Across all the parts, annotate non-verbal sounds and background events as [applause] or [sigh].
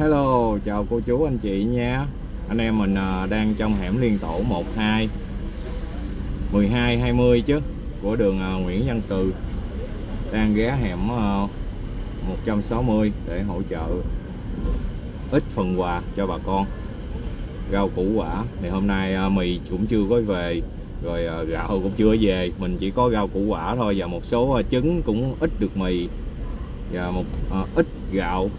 Hello, chào cô chú anh chị nha. Anh em mình à, đang trong hẻm liên tổ 12 12 20 chứ Của đường à, Nguyễn Văn Cừ Đang ghé hẻm à, 160 để hỗ trợ ít phần quà cho bà con. Rau củ quả Thì hôm nay mì cũng chưa có về Rồi gạo cũng chưa về. Mình chỉ có rau củ quả thôi Và một số trứng cũng ít được mì Và một à, ít gạo.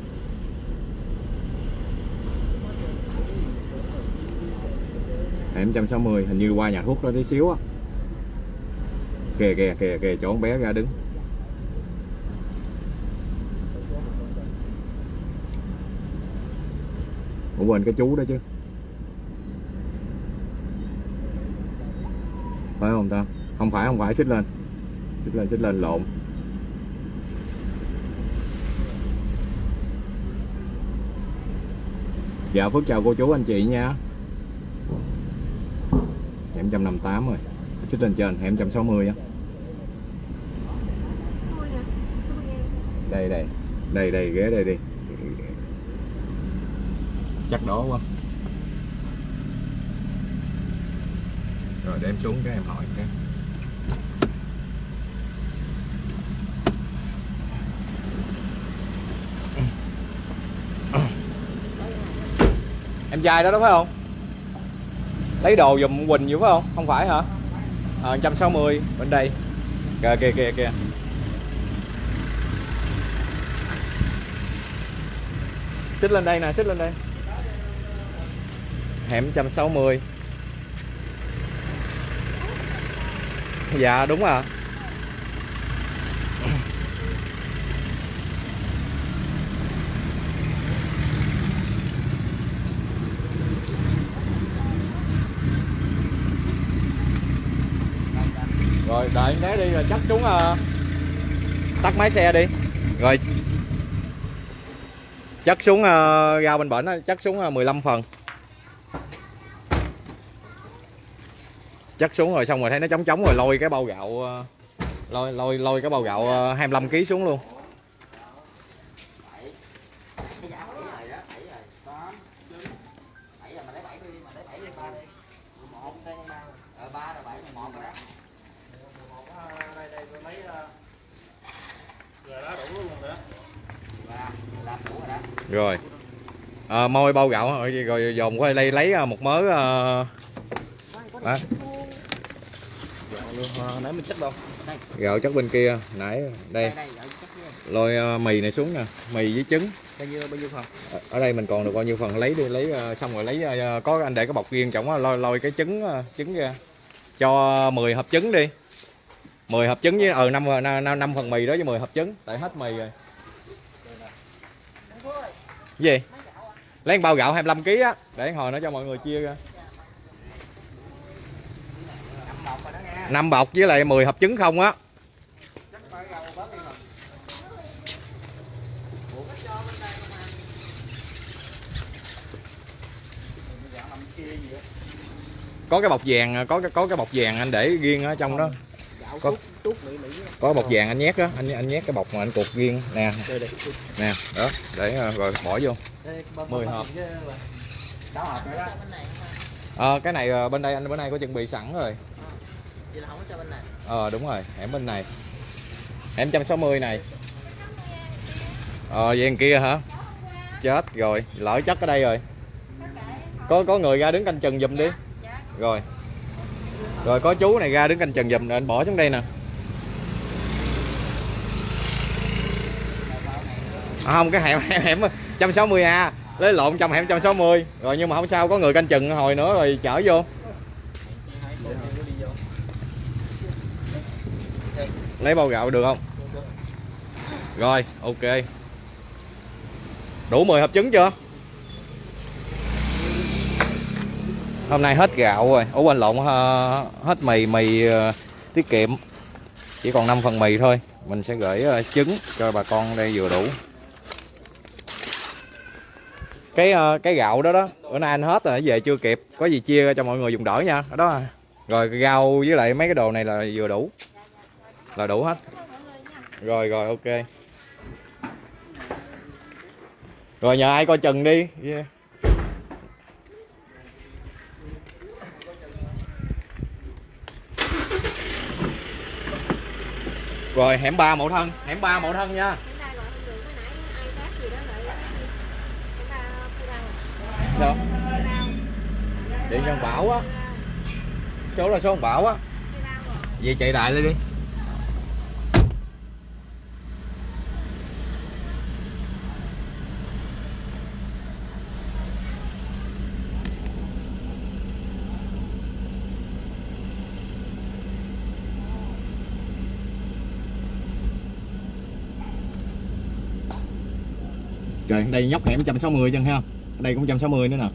Hẻm 160 hình như qua nhà thuốc đó tí xíu á. Kìa kìa kìa kìa, chỗ con bé ra đứng. Cũng quên cái chú đó chứ. Phải không ta? Không phải không phải, xích lên. Xích lên xích lên, lộn. Dạ phước chào cô chú, anh chị nha hẻm 158 rồi. Xích lên trên, hẻm 160 á. Đây đây. Đây đây, ghế đây đi. Chắc đó quá. Rồi, để em xuống cái em hỏi cái. Em trai đó đúng phải không? Lấy đồ dùm Quỳnh vậy phải không? Không phải hả? Ờ, à, 160 bên đây. Kìa kìa kìa kìa. Xích lên đây nè xích lên đây. Hẻm 160 dạ đúng à. Rồi đợi em đi rồi chắc xuống uh, tắt máy xe đi. Rồi. Chắc xuống ờ, uh, ra bên bển chắc xuống ờ, uh, 15 phần. Chắc xuống rồi xong rồi thấy nó trống trống rồi lôi cái bao gạo lôi lôi lôi cái bao gạo 25 kg xuống luôn rồi. À, môi bao gạo rồi, rồi dồn qua đây lấy à, một mớ à, à, nãy mình chất đâu gạo chất bên kia nãy đây. Lôi à, mì này xuống nè mì với trứng. Bao nhiêu bao nhiêu phần ở, đây mình còn được bao nhiêu phần? Lấy đi lấy à, xong rồi lấy có anh để cái bọc riêng chồng lôi lôi cái trứng trứng ra. Cho 10 hộp trứng đi. 10 hộp trứng với ờ năm năm năm phần mì đó với 10 hộp trứng tại hết mì rồi. Gì? Lấy bao gạo 25 kg á. Để hồi nó cho mọi người chia ra. Năm bọc với lại 10 hộp trứng không á. Có cái bọc vàng có cái có cái bọc vàng anh để riêng ở trong đó có có bọc vàng anh nhét á anh anh nhét cái bọc mà anh cột riêng. Nè. Nè đó để rồi bỏ vô. 10 hộp. ờ à, cái này bên đây anh bữa nay có chuẩn bị sẵn rồi. Ờ. À, đúng rồi hẻm bên này. Hẻm 160 này. Ờ à, vậy kia hả? Chết rồi lỡ chất ở đây rồi. Có có người ra đứng canh chừng giùm đi. Rồi rồi có chú này ra đứng canh chừng giùm anh bỏ xuống đây nè. À, không cái hẻm [laughs] hẻm, hẻm 160A lấy lộn trong hẻm 160 rồi nhưng mà không sao có người canh chừng hồi nữa rồi chở vô. Lấy bao gạo được không? Rồi ok. Đủ 10 hộp trứng chưa? Hôm nay hết gạo rồi. Ủa, quên lộn ờ, hết mì mì ờ, tiết kiệm. Chỉ còn 5 phần mì thôi. Mình sẽ gửi ờ, trứng cho bà con đây vừa đủ. Cái cái gạo đó đó, bữa nay anh hết rồi, về chưa kịp. Có gì chia ra cho mọi người dùng đỡ nha. Đó. Rồi, rau với lại mấy cái đồ này là vừa đủ. Là đủ hết. Rồi rồi, ok. Rồi, nhờ ai coi chừng đi. Yeah. Rồi hẻm ba mẫu thân. Hẻm ba mẫu thân nha. Sao? Điện cho bảo á. Số là số bảo á. Vậy chạy đại lên đi Rồi đây nhóc hẻm 160 chân ha. Đây cũng 160 nữa nè.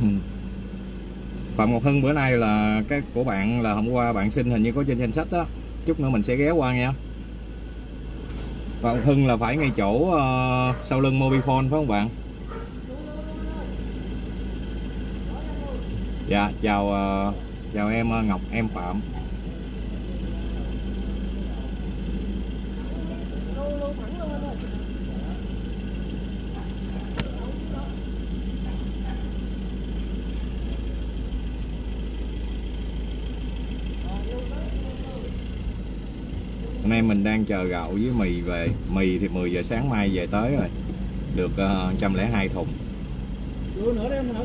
Ừ. Phạm Ngọc Hưng bữa nay là cái của bạn là hôm qua bạn xin hình như có trên danh sách đó chút nữa mình sẽ ghé qua nha Phạm Ngọc Hưng là phải ngay chỗ uh, sau lưng Mobifone phải không bạn dạ chào ờ, chào em ờ, Ngọc em Phạm. Hôm nay mình đang chờ gạo với mì về. Mì thì 10 giờ sáng mai về tới rồi. Được ờ, uh, 102 thùng. Đưa nữa đi em hả?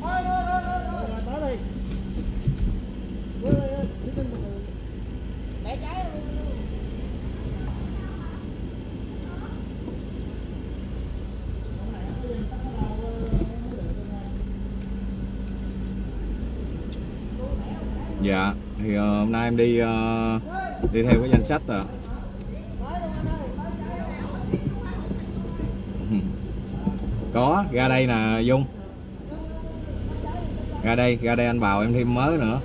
Thôi, thôi, thôi, thôi, thôi. Rồi, tới đi. Đưa đây, đưa trên một người. bẻ trái luôn Dạ Thì ờ, hôm nay em đi uh, Đi theo cái danh sách à [laughs] Có ra đây nè Dung. Ra đây ra đây anh vào em thêm mới nữa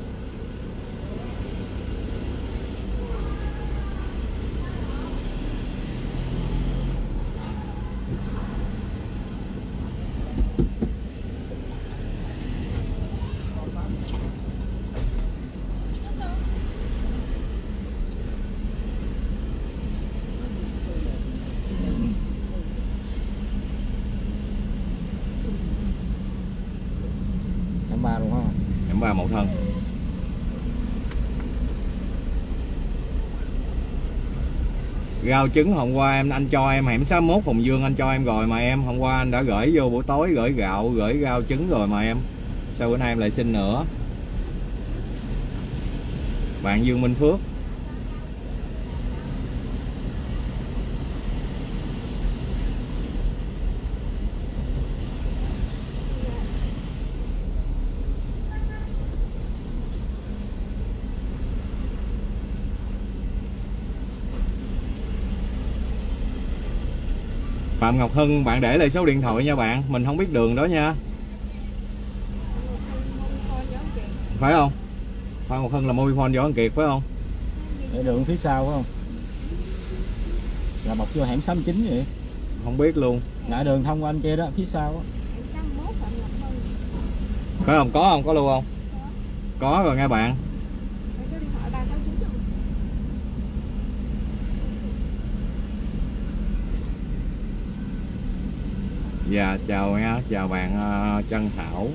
Em ba luôn không? Em ba mẫu thân Rau trứng hôm qua em anh cho em hẻm 61 Hùng Dương, anh cho em rồi mà em hôm qua anh đã gửi vô buổi tối, gửi gạo, gửi rau trứng rồi mà em. Sao bữa nay em lại xin nữa? Bạn Dương Minh Phước. Phạm Ngọc Hưng bạn để lại số điện thoại nha bạn. Mình không biết đường đó nha. Phải không? Phạm Ngọc Hưng là Mobifone Võ Văn Kiệt phải không? Để đường phía sau phải không? Là một vô hẻm 69 vậy. không biết luôn. Ngã đường thông qua anh kia đó, phía sau hưng phải không? Có không? Có luôn không? Có rồi nghe bạn Rồi số điện thoại ba sáu chín không Dạ chào nha, chào bạn ờ, Trân Thảo.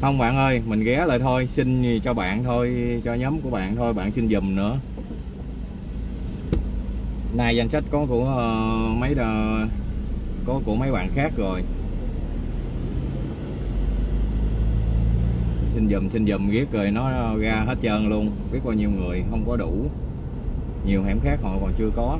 Không bạn ơi, mình ghé lại thôi, xin cho bạn thôi, cho nhóm của bạn thôi, bạn xin dùm nữa. Nay danh sách có của ờ, mấy đờ, có của mấy bạn khác rồi. Dùm xin dùm ghét rồi nó ra hết trơn luôn. Biết bao nhiêu người không có đủ. Nhiều hẻm khác họ còn chưa có.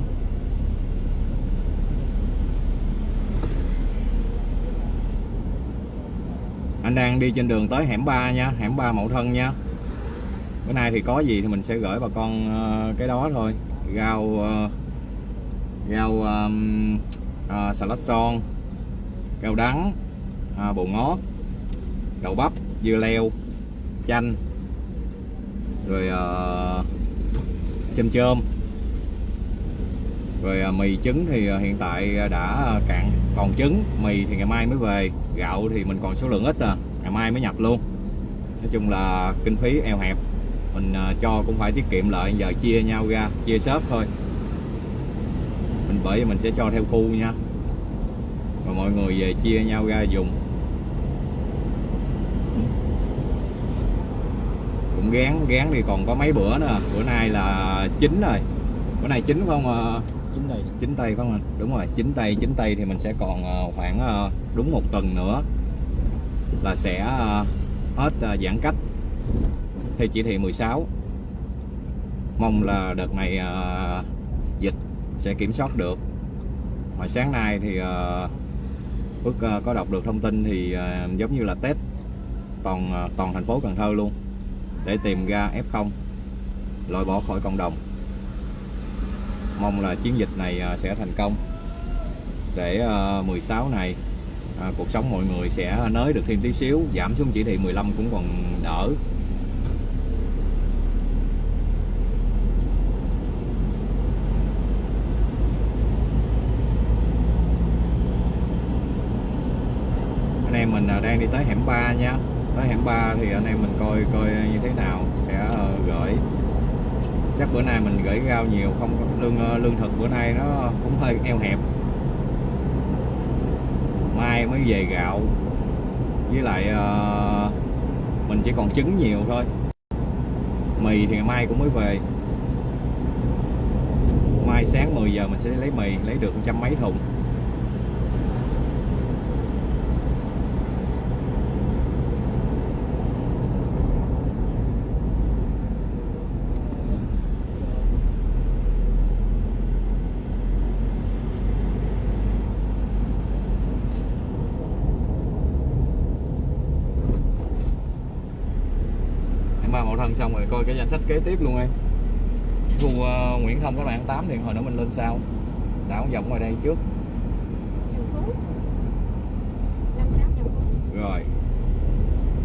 Anh đang đi trên đường tới hẻm 3 nha hẻm 3 mậu thân nha. Bữa nay thì có gì thì mình sẽ gửi bà con ờ, cái đó thôi. Rau ờ, rau um, uh, xà lách son rau đắng à, bồ ngót đậu bắp dưa leo chanh rồi uh, chôm chôm rồi uh, mì trứng thì uh, hiện tại đã cạn. Còn trứng mì thì ngày mai mới về gạo thì mình còn số lượng ít à ngày mai mới nhập luôn. Nói chung là kinh phí eo hẹp mình uh, cho cũng phải tiết kiệm lại giờ chia nhau ra chia shop thôi. Mình bởi vì mình sẽ cho theo khu nha. Và mọi người về chia nhau ra dùng. Cũng gán gán thì còn có mấy bữa nữa. Bữa nay là chín rồi. Bữa nay chín không à? chính đây chín tây không anh đúng rồi chín tây chín tây thì mình sẽ còn ờ, khoảng ờ, đúng một tuần nữa là sẽ ờ, hết ờ, giãn cách. Theo chỉ thị 16 mong là đợt này ờ, dịch sẽ kiểm soát được. Hồi sáng nay thì ờ, Phước ờ, có đọc được thông tin thì ờ, giống như là test toàn ờ, toàn thành phố Cần Thơ luôn để tìm ra F0 loại bỏ khỏi cộng đồng. Mong là chiến dịch này à, sẽ thành công. Để à, 16 này à, cuộc sống mọi người sẽ nới được thêm tí xíu giảm xuống chỉ thị 15 cũng còn đỡ. Anh em mình à, đang đi tới hẻm 3 nha tới hẻm 3 thì anh em mình coi coi như thế nào sẽ uh, gửi. Chắc bữa nay mình gửi rau nhiều không lương ờ, lương thực bữa nay nó cũng hơi eo hẹp. Mai mới về gạo. Với lại uh, mình chỉ còn trứng nhiều thôi. Mì thì ngày mai cũng mới về. Mai sáng 10 giờ mình sẽ lấy mì lấy được trăm mấy thùng em ba mậu thân xong rồi coi cái danh sách kế tiếp luôn em khu ờ, Nguyễn Thông các bạn 8 thì hồi nữa mình lên sau đảo vòng ngoài đây trước. Rồi.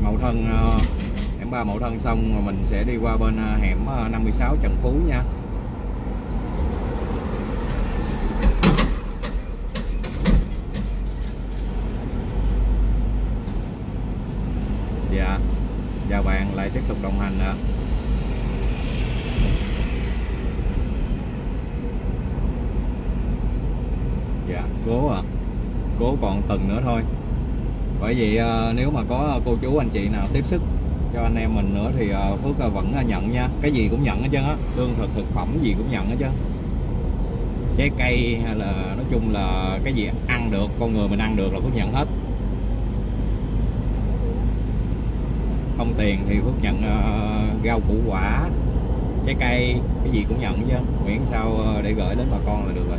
Mậu thân ờ, hẻm ba mậu thân xong rồi mình sẽ đi qua bên ờ, hẻm ờ, 56 Trần Phú nha dạ chào bạn lại tiếp tục đồng hành nữa dạ cố à cố còn tuần nữa thôi. Bởi vì ờ, nếu mà có cô chú anh chị nào tiếp sức cho anh em mình nữa thì ờ, Phước ờ, vẫn nhận nha. Cái gì cũng nhận hết trơn á. Lương thực thực phẩm gì cũng nhận hết trơn. Trái cây hay là, nói chung là cái gì ăn được, con người mình ăn được là Phước nhận hết. Không tiền thì Phước nhận ờ, rau củ quả trái cây cái gì cũng nhận chứ. Miễn sao ờ, để gửi đến bà con là được rồi.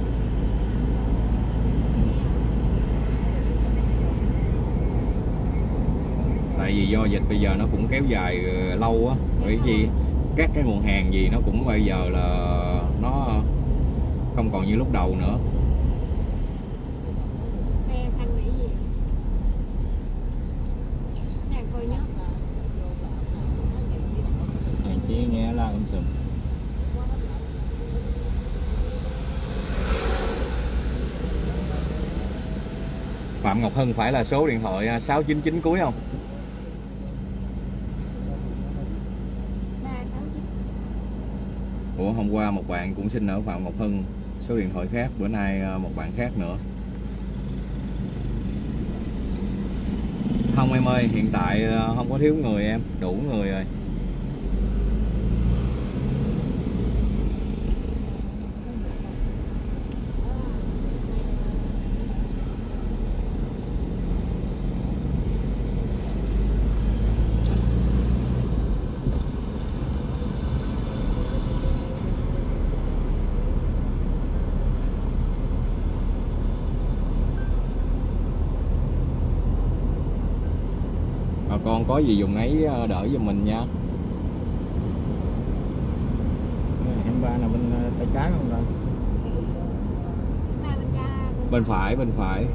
Tại vì do dịch bây giờ nó cũng kéo dài ờ, lâu á. Bởi vì các cái nguồn hàng gì nó cũng bây giờ là nó không còn như lúc đầu nữa xe thanh mỹ gì đang coi nhớ Hèn chi nghe la um sùm Phạm Ngọc Hân phải là số điện thoại à, 699 cuối không ba sáu chín Ủa, hôm qua một bạn cũng xin ở Phạm Ngọc Hân số điện thoại khác, bữa nay à, một bạn khác nữa. Không em ơi, hiện tại à, không có thiếu người em, đủ người rồi. có gì dùng ấy ờ, đỡ cho mình nha. 23 là bên ờ, tay trái không rồi bên phải bên phải.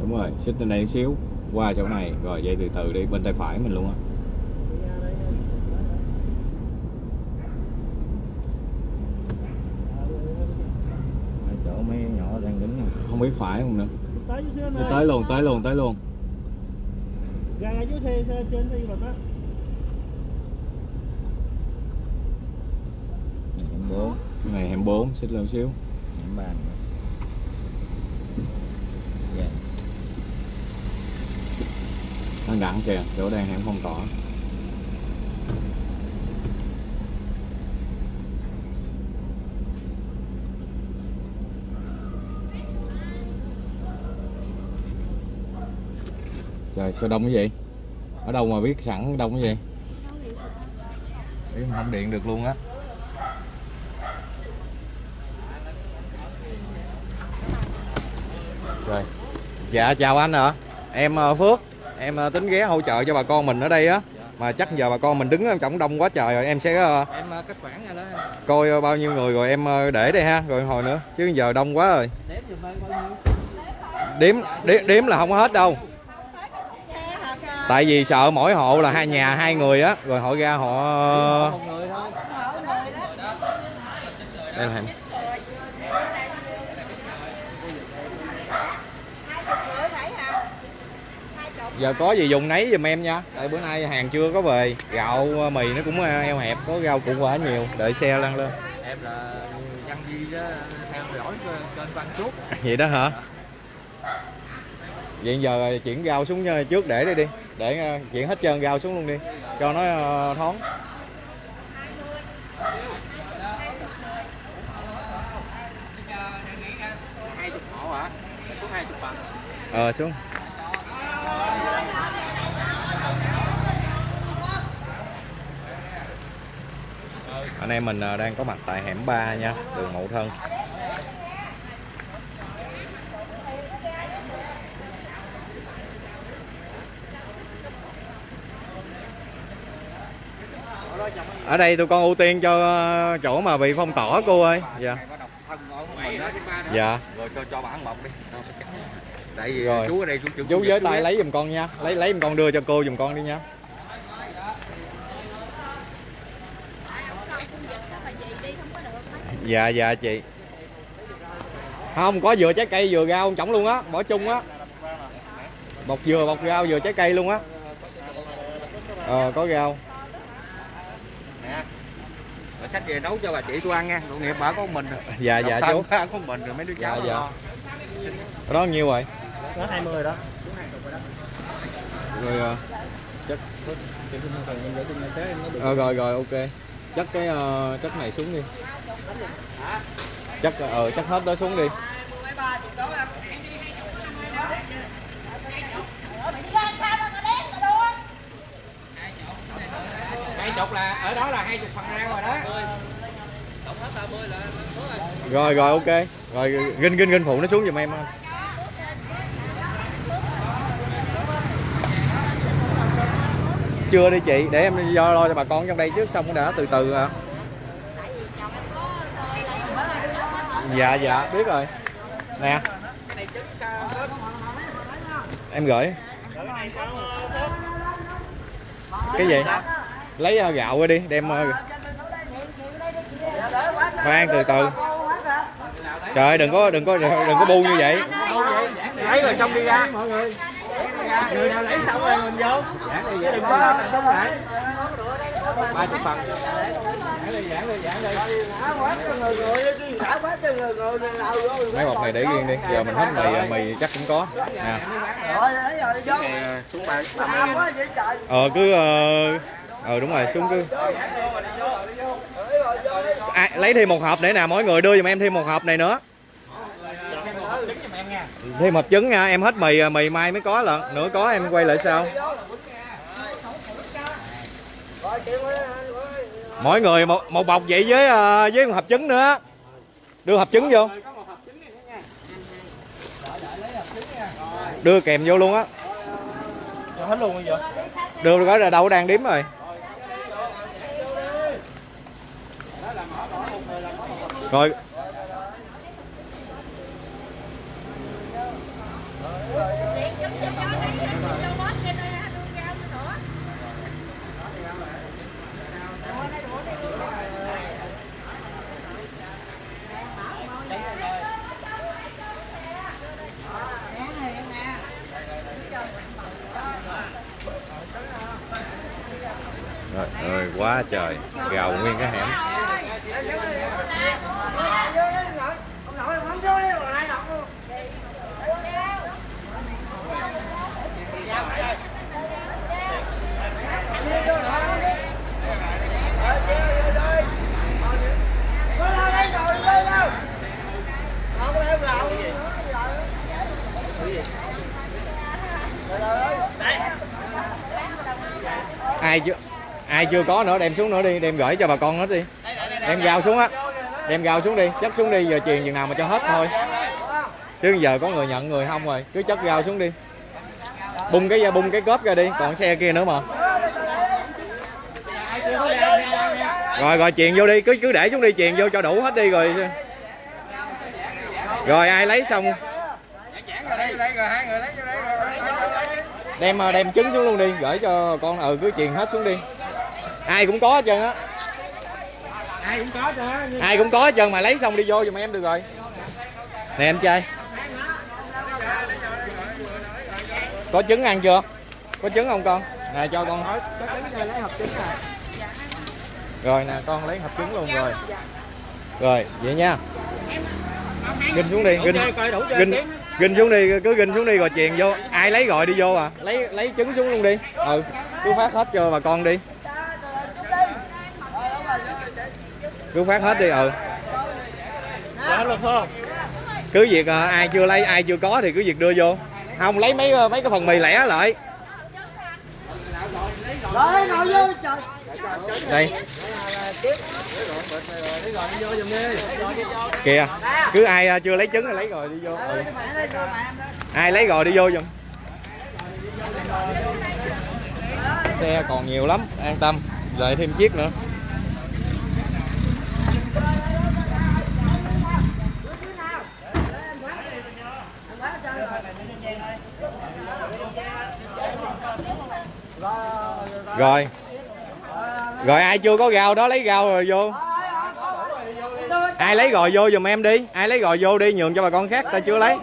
Đúng rồi xích lên đây xíu qua chỗ này rồi dây từ từ đi bên tay phải mình luôn á. Biết phải không nữa? Tới tới luôn tới luôn tới luôn. Ngay dưới xe, xe trên hẻm này hẻm bốn. Xích lên xíu. Hẻm ba nữa. Dạ. nó đặng kìa chỗ đang hẻm phong tỏa trời sao đông cái gì ở đâu mà biết sẵn đông cái gì Ý, không điện được luôn á. Rồi. Dạ chào anh ạ. Em ờ, Phước. Em ờ, tính ghé hỗ trợ cho bà con mình ở đây á. Mà chắc giờ bà con mình đứng ở trong đông quá trời rồi em sẽ ờ, Em ờ, cắt khoản rồi đó. coi bao nhiêu người rồi em để đây ha. Rồi hồi nữa chứ giờ đông quá rồi. Đếm giùm em bao nhiêu? đếm đếm, đếm là không có hết đâu tại vì sợ mỗi hộ là hai nhà hai người á rồi họ ra họ đây là giờ có gì dùng nấy giùm em nha. Tại bữa nay hàng chưa có về. Gạo mì nó cũng ờ, eo hẹp có rau củ quả nhiều. Đợi xe lăn lên. Em là Văn Di đó, theo dõi kênh Văn Trúc. vậy đó hả? Vậy giờ chuyển rau xuống ờ, trước để đi đi để ờ, chuyển hết trơn rau xuống luôn đi, cho nó ờ, thoáng. Ờ xuống. Anh em mình ờ, đang có mặt tại hẻm 3 nha, đường Mậu Thân. Ở đây tụi con ưu tiên cho ờ, chỗ mà bị phong tỏa cô ơi. Dạ. Dạ. Rồi cho cho bản một đi. Tại vì Rồi. chú ở đây chú chú. với tay lấy giùm con nha. Lấy lấy giùm con đưa cho cô giùm con đi nha. Dạ dạ chị. Không có vừa trái cây vừa rau chổng luôn á. Bỏ chung á. Bọc dừa bọc rau vừa trái cây luôn á. Ờ có rau Nè. Rồi sách về nấu cho bà chị tôi ăn nha. Tội nghiệp bà có mình. rồi. dạ dạ chú bà có mình rồi mấy đứa cháu Dạ, dạ. đó nhiêu rồi Đó 20 rồi đó. rồi ờ, chắc ờ, rồi rồi ok chắc cái ờ, chất này xuống đi chắc ờ chắc hết đó xuống đi Hai chục là, ở đó là hai chục phần rau rồi đó. rồi rồi, ok rồi ginh ginh ginh phụ nó xuống giùm em ha. chưa đi chị, để em do lo cho bà con trong đây trước xong đã từ từ à. dạ dạ biết rồi nè em gửi cái gì lấy ờ, gạo ra đi đem ờ, khoan từ từ trời đừng có đừng có đừng có bu như vậy Lấy rồi xong đi ra. Mọi người. Người nào lấy xong rồi mình vô. Chứ đừng có trung lại. ba chục phần. mấy bọc này để riêng đi giờ mình hết mì mì chắc cũng có nè Xuống ba. ờ cứ ờ ờ đúng rồi xuống cứ à, lấy thêm một hộp để nè mỗi người đưa giùm em thêm một hộp này nữa. Thêm hộp trứng nha em hết mì mì mai mới có lận. Nữa có em quay lại sau mỗi người một một bọc vậy với ờ, với một hộp trứng nữa. Đưa hộp trứng vô. Đưa kèm vô luôn á. Hết luôn bây giờ. đưa có đâu đang đếm rồi rồi Rồi, ơi quá trời, gào nguyên cái hẻm. Ai chưa ai chưa có nữa, đem xuống nữa đi, đem gửi cho bà con hết đi. Đem gạo xuống á. Đem gạo xuống đi, chất xuống đi, giờ truyền chừng nào mà cho hết thôi. Chứ giờ có người nhận người không rồi, cứ chất gạo xuống đi. Bung cái bung cái cốp ra đi, còn xe kia nữa mà. Rồi rồi chuyện vô đi, cứ cứ để xuống đi chuyện vô cho đủ hết đi rồi. Rồi, ai lấy xong? Đem đem trứng xuống luôn đi gửi cho con ừ cứ truyền hết xuống đi. Ai cũng có hết trơn á. Ai cũng có cho ai cũng có hết trơn mà lấy xong đi vô giùm em được rồi. Nè em trai. Có trứng ăn chưa? Có trứng không con? Nè cho con. Hết lấy hộp trứng rồi nè con lấy hộp trứng luôn rồi. Rồi vậy nha. Ginh xuống đi ginh. ginh ginh xuống đi cứ ginh xuống đi rồi chèn vô ai lấy gọi đi vô à lấy lấy trứng xuống luôn đi ừ cứ phát hết cho bà con đi cứ phát hết đi ừ Dạ luôn không? cứ việc à, ai chưa lấy ai chưa có thì cứ việc đưa vô không lấy mấy mấy cái phần mì lẻ lại Rồi ngồi vô trời đây. Kìa, cứ ai à, chưa lấy trứng là lấy rồi đi vô. Ừ. ai lấy rồi đi vô giùm. Xe còn nhiều lắm, an tâm. Lại thêm chiếc nữa. Rồi rồi ai chưa có gạo đó lấy gạo rồi vô. Ai lấy gò vô giùm em đi. Ai lấy gò vô đi nhường cho bà con khác ta chưa lấy.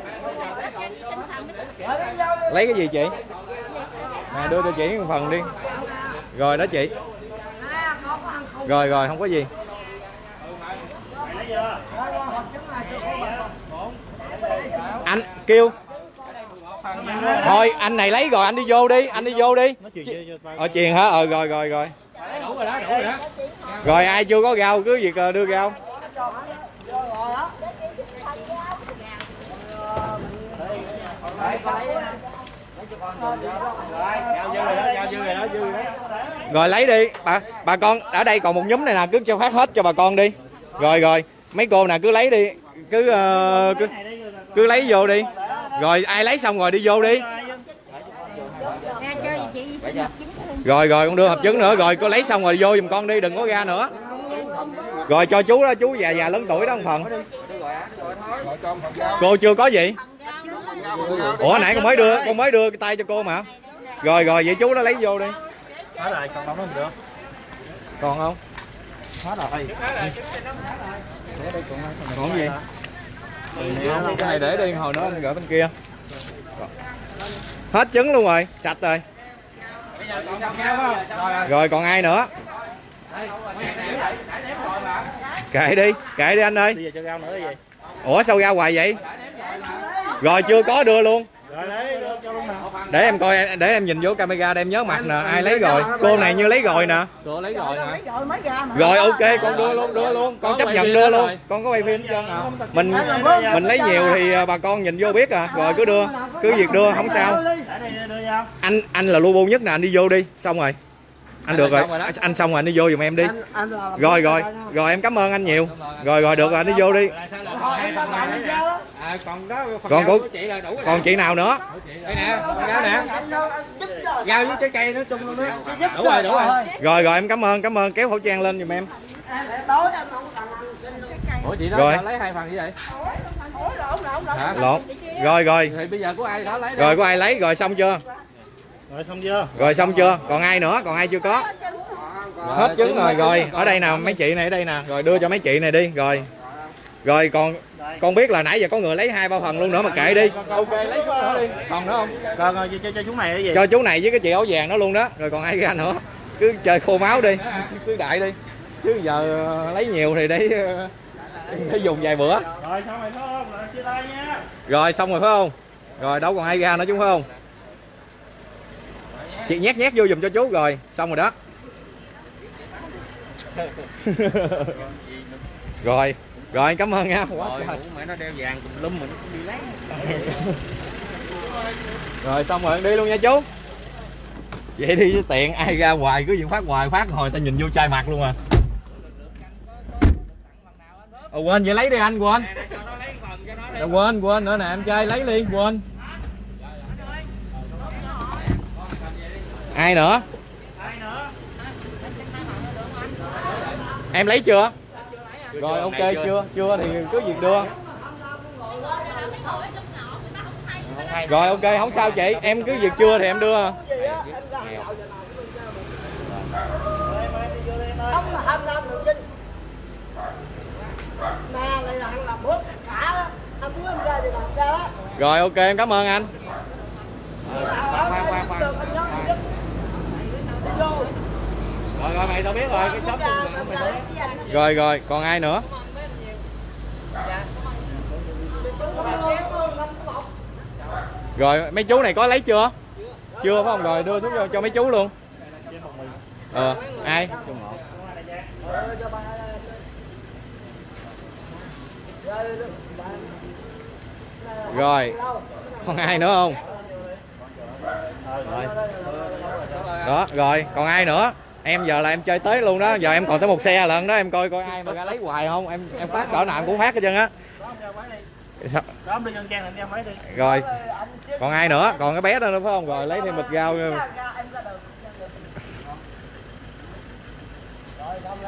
Lấy cái gì chị? Nè đưa cho chị một phần đi. Rồi đó chị. Rồi rồi không có gì. Anh kêu. Thôi anh này lấy rồi anh đi vô đi anh đi vô đi. Ở truyền hả? Ờ rồi rồi rồi Đủ rồi đó, đủ rồi đó. rồi ai chưa có rau cứ việc ờ, đưa rau. Rồi lấy đi. Bà bà con ở đây còn một nhóm này nè cứ cho phát hết cho bà con đi. Rồi rồi. Mấy cô nè cứ lấy đi. Cứ ờ, cứ, cứ lấy vô đi. Rồi ai lấy xong rồi đi vô đi. Cho chị rồi rồi con đưa hộp trứng nữa. Rồi cô lấy xong rồi vô giùm con đi đừng có ra nữa. Rồi cho chú đó chú già già lớn tuổi đó một phần. Cô chưa có gì? Ủa nãy con mới đưa con mới đưa cái tay cho cô mà. Rồi rồi vậy chú đó lấy vô đi. Hết rồi, còn không được. còn không? Hết rồi. còn gì? Cái này để đi hồi nữa anh gửi bên kia. Hết trứng luôn rồi sạch rồi Bây giờ còn con heo phải không? Rồi, còn ai nữa? Kệ đi kệ đi anh ơi. Ủa sao ra hoài vậy? Rồi chưa có đưa luôn Rồi đấy, đưa cho luôn nào. để em coi để em nhìn vô camera để em nhớ mặt nè. ai lấy rồi cô này như lấy rồi nè. Cô lấy rồi hả? Rồi mới ra mà. rồi ok con đưa luôn đưa luôn. Con chấp nhận đưa luôn. con có quay phim. Trơn à mình mình lấy nhiều thì à, bà con nhìn vô biết à. Rồi cứ đưa. Cứ việc đưa không sao. Anh anh là lu bu nhất nè anh đi vô đi. Xong rồi anh được rồi. rồi anh xong rồi anh đi vô giùm em đi. Rồi rồi. rồi em cảm ơn anh nhiều. Rồi rồi được rồi anh đi vô đi. Là còn đó phần Còn của chị là đủ rồi. còn chị nào nữa? Đây nè, rau nè. Rau với trái cây nó chung luôn đó. Đủ rồi, đủ rồi. rồi. Rồi em cảm ơn cảm ơn. Kéo khẩu trang lên giùm em. Ủa chị đó Rồi. lấy hai phần như vậy? Lộn. Rồi rồi. Thì bây giờ của ai đó lấy rồi có ai lấy? Rồi xong chưa Rồi xong chưa? rồi xong chưa? Còn ai nữa? Còn ai chưa có? Hết trứng rồi. rồi ở đây nè mấy chị này ở đây nè. Rồi đưa cho mấy chị này đi. Rồi. Rồi còn con biết là nãy giờ có người lấy hai ba phần luôn nữa mà kệ đi. Ok lấy số nữa đi. Còn nữa không? Còn rồi cho, cho, chú này cái gì? cho chú này với cái chị áo vàng đó luôn đó. Rồi còn ai ra nữa? Cứ chơi khô máu đi. Cứ đại đi. Chứ giờ ờ, lấy nhiều thì để ờ, để dùng vài bữa. Rồi xong rồi phải không? Rồi chia tay nha. Rồi xong rồi phải không? Rồi đâu còn ai ra nữa chứ phải không chị nhét nhét vô giùm cho chú rồi xong rồi đó. [laughs] Rồi rồi cảm ơn nha. Rồi trời. ủa mẹ nó đeo vàng tùm lum mình cũng đi lấy. [laughs] Rồi xong rồi đi luôn nha chú. Vậy đi tiện ai ra hoài cứ chuyện phát hoài phát hồi ta nhìn vô chai mặt luôn à. Ờ, quên vậy lấy đi anh quên. Lấy phần Ờ, quên quên nữa nè em trai lấy đi quên ai nữa? Ai nữa em lấy chưa? Rồi ok chưa chưa thì cứ việc đưa. Rồi ok không sao chị. Em cứ việc chưa thì em đưa. Ông là ham năm được chinh mà lại là làm tất cả. Đó anh muốn em ra thì làm ra đó. Rồi ok em cảm ơn anh. Khoan khoan, khoan, khoan. được anh nhớ anh giúp đi vô rồi rồi mày tao biết rồi cái ra, mày rồi rồi còn ai nữa? Rồi mấy chú này có lấy chưa? Chưa phải không? Rồi đưa xuống cho, cho mấy chú luôn. Ờ ai? Rồi, còn ai nữa không rồi đó rồi còn ai nữa? Em giờ là em chơi tới luôn đó giờ em còn tới một xe lận đó em coi coi ai mà ra lấy hoài không? Em em phát cỡ nào em cũng phát hết trơn á. Rồi còn ai nữa? Còn cái bé đó nữa phải không? Rồi lấy thêm bịch rau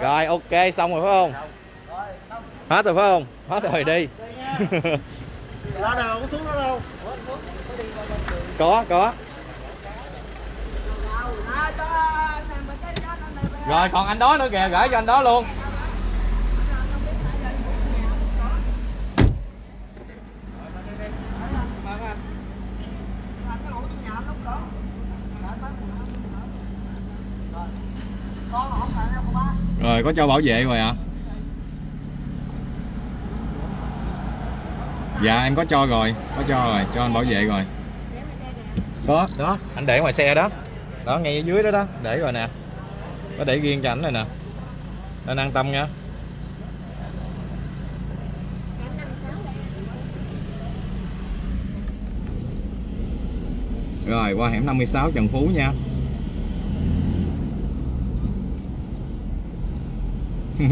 rồi ok xong rồi phải không? Hết rồi phải không? Hết rồi đi. [laughs] Có đâu. Có có Nào, nào, cho anh em mình tới cho anh em mình- rồi, còn anh đó nữa kìa, gửi cho anh đó luôn. Rồi. Có cho bảo vệ rồi ạ dạ em có cho rồi, có cho rồi, cho anh bảo vệ rồi. Có. Đó, anh để ngoài xe đó đó ngay ở dưới đó đó. Để rồi nè. Có để riêng cho ảnh rồi nè. Nên an tâm nha. Rồi qua hẻm 56 Trần Phú nha. [laughs]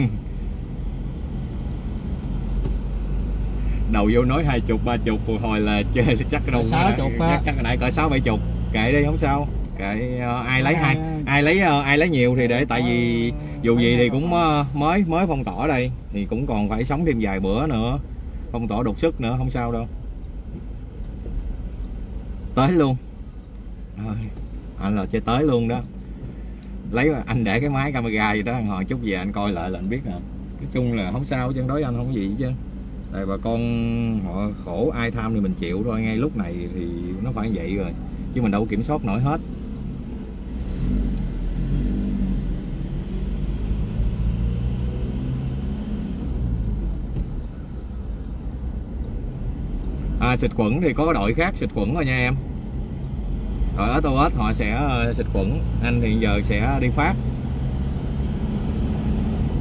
Đầu vô nói hai chục ba chục hồi là chơi chắc đâu Sáu chục chắc, chắc nãy cỡ sáu bảy chục. Kệ đi không sao kệ ờ, ai lấy hai ai lấy ai lấy nhiều thì để tại vì dù gì thì cũng ờ, mới mới phong tỏa đây. Thì cũng còn phải sống thêm vài bữa nữa. Phong tỏa đột sức nữa không sao đâu. Tới luôn. Anh là chơi tới luôn đó. Lấy anh để cái máy camera gì đó hồi chút về anh coi lại là anh biết nè nói chung là không sao chân đối anh không có gì chứ. Tại bà con họ khổ ai tham thì mình chịu thôi. Ngay lúc này thì nó phải vậy rồi. Chứ mình đâu kiểm soát nổi hết à, xịt khuẩn thì có đội khác xịt khuẩn rồi nha em. Đội ở tô họ sẽ ờ, xịt khuẩn anh hiện giờ sẽ đi phát.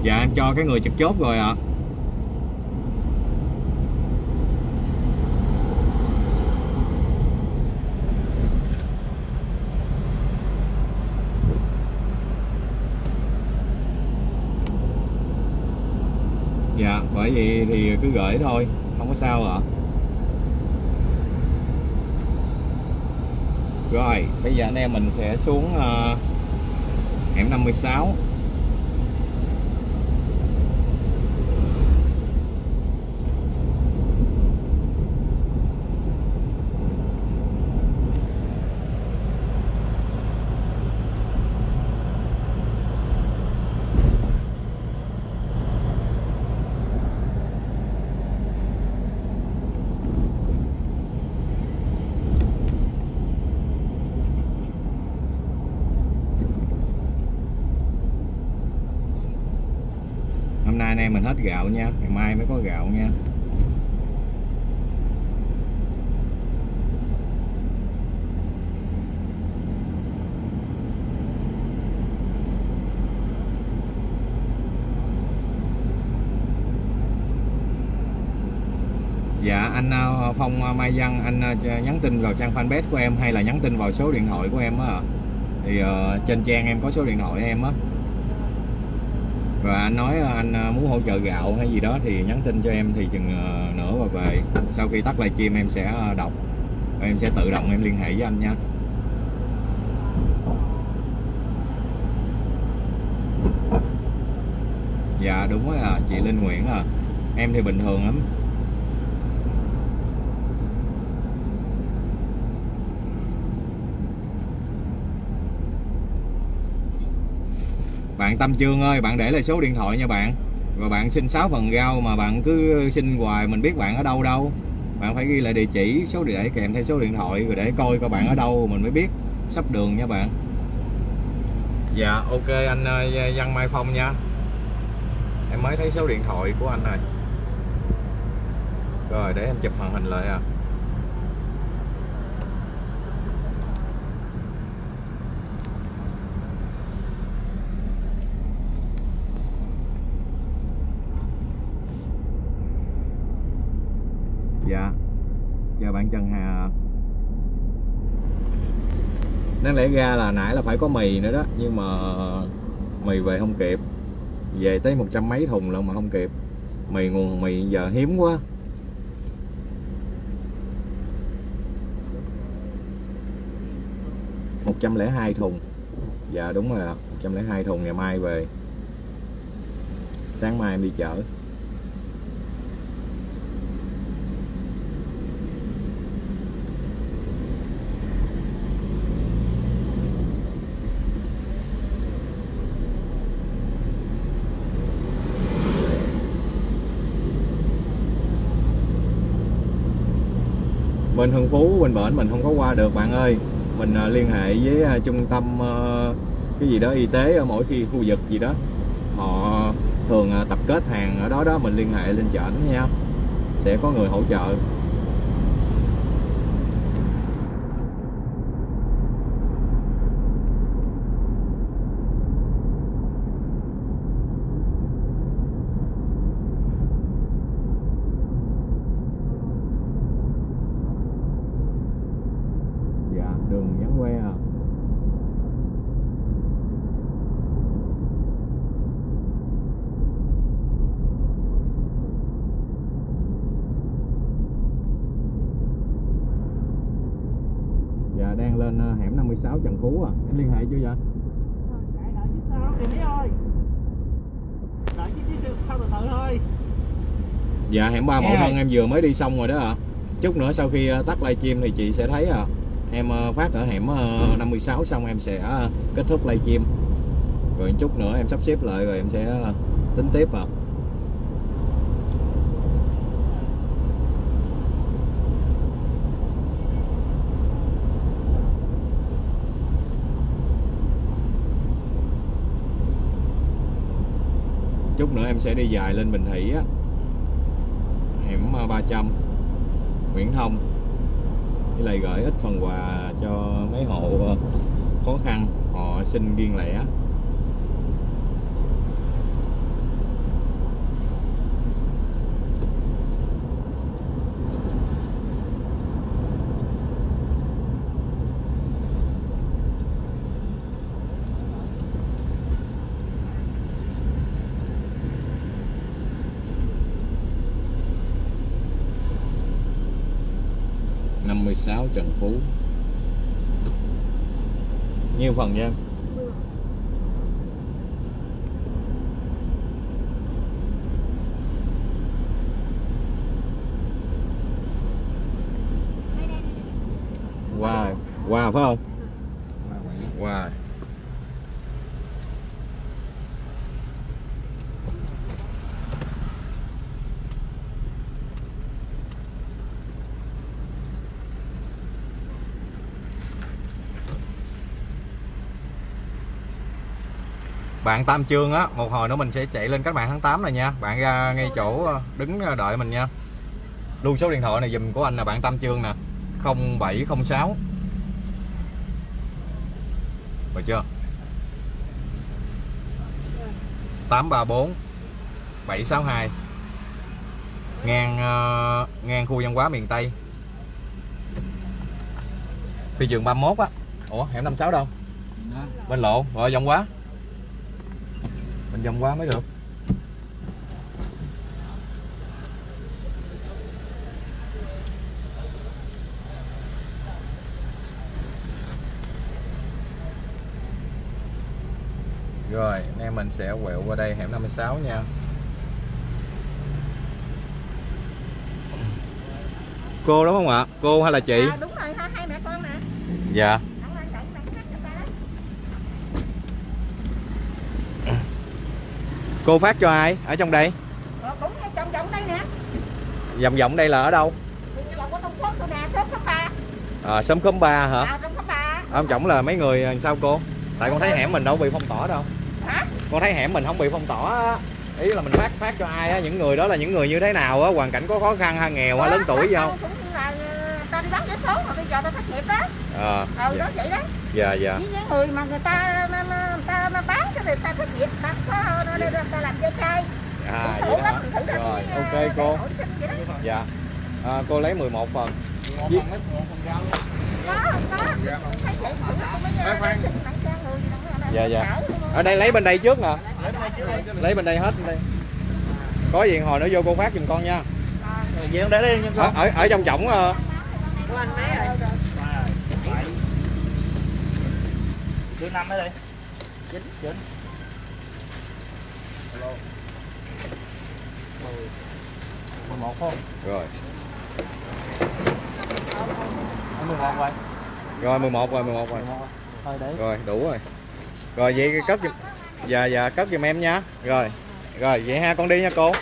Dạ em cho cái người trực chốt rồi ạ. Dạ bởi vì thì cứ gửi thôi không có sao ạ. Rồi bây giờ anh em mình sẽ xuống uh, hẻm 56 gạo nha ngày mai mới có gạo nha Dạ anh à, Phong à, Mai Văn anh à, nhắn tin vào trang fanpage của em hay là nhắn tin vào số điện thoại của em á? Thì uh, trên trang em có số điện thoại em á và anh nói à, anh à, muốn hỗ trợ gạo hay gì đó thì nhắn tin cho em thì chừng à, nữa và về. Sau khi tắt livestream em sẽ đọc. Và em sẽ tự động em liên hệ với anh nha. Dạ đúng rồi à, chị Linh Nguyễn à Em thì bình thường lắm. Bạn Tâm Trương ơi, bạn để lại số điện thoại nha bạn. Và bạn xin 6 phần rau mà bạn cứ xin hoài mình biết bạn ở đâu đâu. Bạn phải ghi lại địa chỉ, số để kèm theo số điện thoại Rồi để coi coi bạn ở đâu mình mới biết sắp đường nha bạn. Dạ ok anh ờ, Văn Mai Phong nha. Em mới thấy số điện thoại của anh rồi. Rồi để em chụp màn hình lại à Dạ Chào bạn Trần Hà Đáng lẽ ra là nãy là phải có mì nữa đó, Nhưng mà mì về không kịp. Về tới một trăm mấy thùng lận mà không kịp. Mì nguồn, mì giờ hiếm quá. Một trăm lẻ hai thùng. Dạ đúng rồi một trăm lẻ hai thùng ngày mai về. Sáng mai em đi chợ. Bên Hưng Phú, bên bển mình không có qua được, bạn ơi. Mình à, liên hệ với à, trung tâm ờ, cái gì đó, y tế ở mỗi khi khu vực gì đó. Họ thường à, tập kết hàng ở đó đó, mình liên hệ lên chợ nha. Sẽ có người hỗ trợ dạ đường vắng que à dạ đang lên ờ, hẻm 56 Trần Phú à em liên hệ chưa vậy? Chạy đợi chiếc sao kìa Mỹ ơi Đợi chiếc chiếc xe sao từ từ thôi dạ hẻm ba mẫu thân em vừa mới đi xong rồi đó ạ. Chút nữa sau khi ờ, tắt livestream thì chị sẽ thấy à em ờ, phát ở hẻm ờ, 56 xong em sẽ kết thúc livestream rồi chút nữa em sắp xếp lại rồi em sẽ tính tiếp à chút nữa em sẽ đi dài lên Bình Thủy á. Hẻm 300 à, Nguyễn Thông. Với lại gửi ít phần quà cho mấy hộ à, khó khăn, họ xin riêng lẻ. Năm mươi sáu Trần Phú. Nhiêu phần nha em? Qua qua phải không qua bạn Tam Trương á một hồi nữa mình sẽ chạy lên cách mạng tháng 8 này nha. Bạn ra ngay chỗ ờ, đứng đợi mình nha. Luôn số điện thoại này dùm của anh là bạn Tam Trương nè 0706 được chưa? 834 762 ngang ờ, ngang khu văn hóa miền Tây. Phi trường 31 á. Ủa hẻm 56 đâu? Bên lộ rồi vòng quá mình vòng quá mới được Rồi, anh em mình sẽ quẹo qua đây hẻm 56 nha. Cô đúng không ạ? Cô hay là chị? À, đúng rồi, hai mẹ con nè. Dạ. Đặng Lan Cận, Đặng Khắc, người ta đó. Cô phát cho ai? Ở trong đây? Ờ, ngay vòng vòng đây nè. Vòng vòng đây là ở đâu? Ba. À, xóm khóm 3 hả? À, trong cấp ba. Ở trong là mấy người làm sao cô? Tại con thấy hẻm mình đâu bị phong tỏa đâu. Hả? Con thấy hẻm mình không bị phong tỏa á. Ý là mình phát phát cho ai á, những người đó là những người như thế nào á, hoàn cảnh có khó khăn hay nghèo hay lớn tuổi gì không? Cũng ờ, ta đi bán vé số mà bây giờ ta thất nghiệp đó. Ờ. Ừ, đó dạ. vậy đó. Dạ dạ. Với những người mà người ta người ta mà bán cái người ta thất nghiệp, ta có ta, ta làm dây chai. À Cũng vậy lắm, thử Rồi, ok ờ, cô. vậy. Dạ. À, cô lấy 11 phần. có có thấy vậy thử tôi mới Khoan, khoan. xin tặng cho người gì đâu, Dạ, dạ. Ở đây lấy bên đây trước nè. Lấy bên đây hết bên đây. Có gì hồi nữa vô cô phát giùm con nha. Vậy để đi nha Ở ở, ở trong trọng ờ, mấy rồi. Thứ năm ở đây. Chín, chín. Mười một không? rồi. Mười một rồi. Rồi 11 rồi, 11 rồi. Thôi để. Rồi, đủ rồi. Rồi vậy cất giùm. Dạ dạ cất giùm em nha. Rồi. Rồi vậy ha con đi nha cô.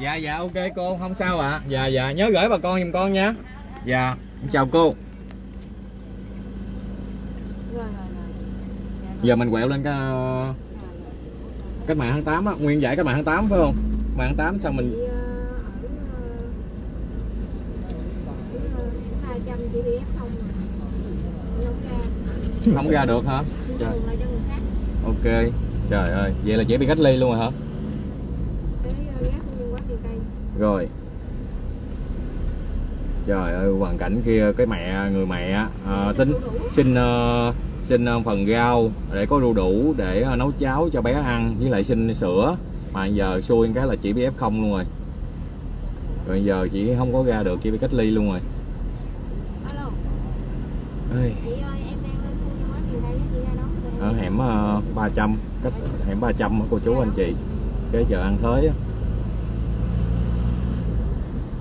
Dạ dạ ok cô, không sao ạ. Dạ dạ nhớ gửi bà con giùm con nha. Dạ, chào cô. Giờ mình quẹo lên cái ờ, cách mạng tháng 8 á, nguyên giải cách mạng tháng 8 phải không? Mạng tháng 8 xong mình không à. ra được hả? Trời. Ok. Trời ơi, vậy là chị bị cách ly luôn rồi hả? cái ờ, ghép liên quan tiền cây Rồi. Trời ơi, hoàn cảnh kia cái mẹ người mẹ à, tính xin ờ, xin ờ, phần rau để có đu đủ để ờ, nấu cháo cho bé ăn với lại xin sữa mà giờ xui cái là chị bị F0 luôn rồi. Rồi giờ chị không có ra được chị bị cách ly luôn rồi. alo Ê. chị ơi em đang lên khu văn hóa tiền cây á, chị ra đón ở hẻm ờ, 300 cách hẻm 300 á, cô chú anh chị cái chợ ăn thới á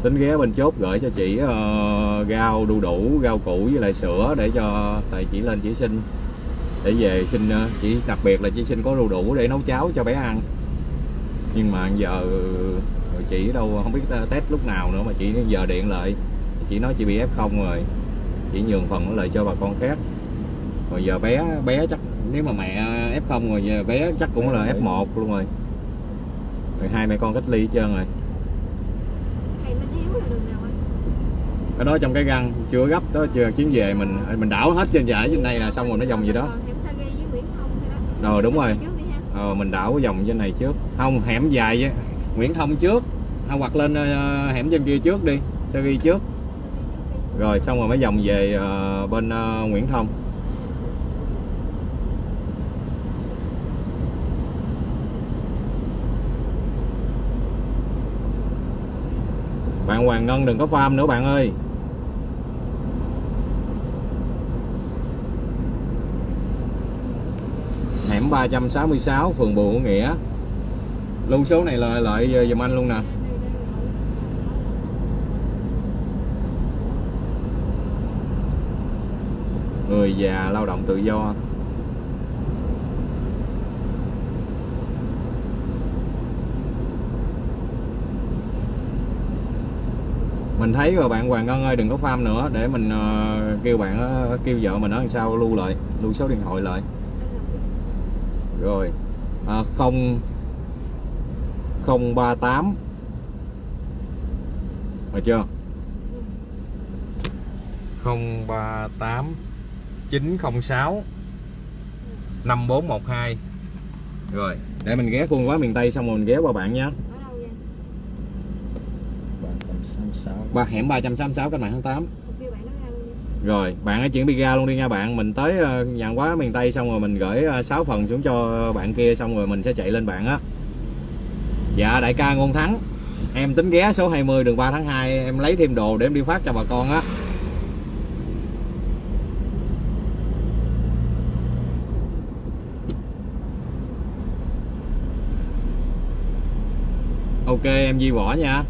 tính ghé bên chốt gửi cho chị ờ, uh, rau đu đủ rau củ với lại sữa để cho tại chị lên chị xin. Để về xin ờ, uh, chỉ đặc biệt là chị xin có đu đủ để nấu cháo cho bé ăn. Nhưng mà giờ ờ, chị đâu không biết test lúc nào nữa mà chị giờ điện lại. Chị nói chị bị f không rồi. Chị nhường phần lại cho bà con khác rồi giờ bé bé chắc nếu mà mẹ f không rồi giờ bé chắc cũng là F1 luôn rồi. Rồi hai mẹ con cách ly hết trơn rồi thầy Minh Hiếu là đường nào anh? Cái đó trong cái găng chưa gấp đó chưa chuyến về mình mình đảo hết trên giải trên đây là xong rồi nó vòng gì đó. Thôi đó. Rồi đúng rồi. ờ, mình đảo vòng trên này trước. Không hẻm dài với Nguyễn Thông trước. À, hoặc lên ờ, hẻm trên kia trước đi sao ghi trước. Rồi xong rồi mới vòng về ờ, bên ờ, Nguyễn Thông bạn Hoàng Ngân đừng có farm nữa bạn ơi. Hẻm 366 phường Bùi Hữu Nghĩa. Lưu số này là lại giùm anh luôn nè. Người già lao động tự do. Mình thấy rồi bạn Hoàng Ngân ơi đừng có farm nữa để mình ờ, kêu bạn ờ, kêu vợ mình ở đằng sau lưu lại lưu số điện thoại lại. Rồi à, không không ba tám. Được chưa? Không ba tám chín không sáu năm bốn một hai. Rồi để mình ghé quân quá miền Tây xong rồi mình ghé qua bạn nha ở đâu vậy 366 ba hẻm 366 cách mạng tháng 8 Một kêu bạn nói ra luôn đi Rồi, bạn hãy chuyển ra luôn đi nha bạn. Mình tới ờ, nhận quá miền Tây xong rồi mình gửi 6 phần xuống cho bạn kia xong rồi mình sẽ chạy lên bạn á. Dạ đại ca Ngôn Thắng. Em tính ghé số 20 đường 3 tháng 2 em lấy thêm đồ để em đi phát cho bà con á. Ok em Di Võ nha.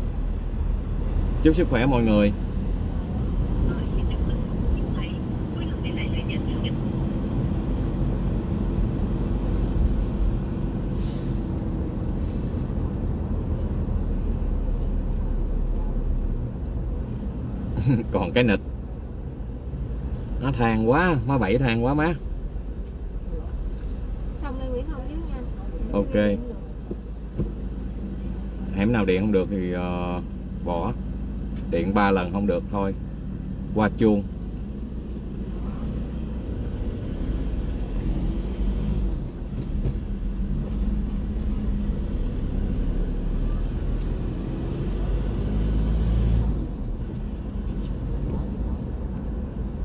Chúc sức khỏe mọi người. [laughs] còn cái nịch nó than quá má bảy than quá má xong lên Nguyễn Thông chứ nha Ok. hẻm nào điện không được thì ờ, bỏ điện ba lần không được thôi. Qua chuông.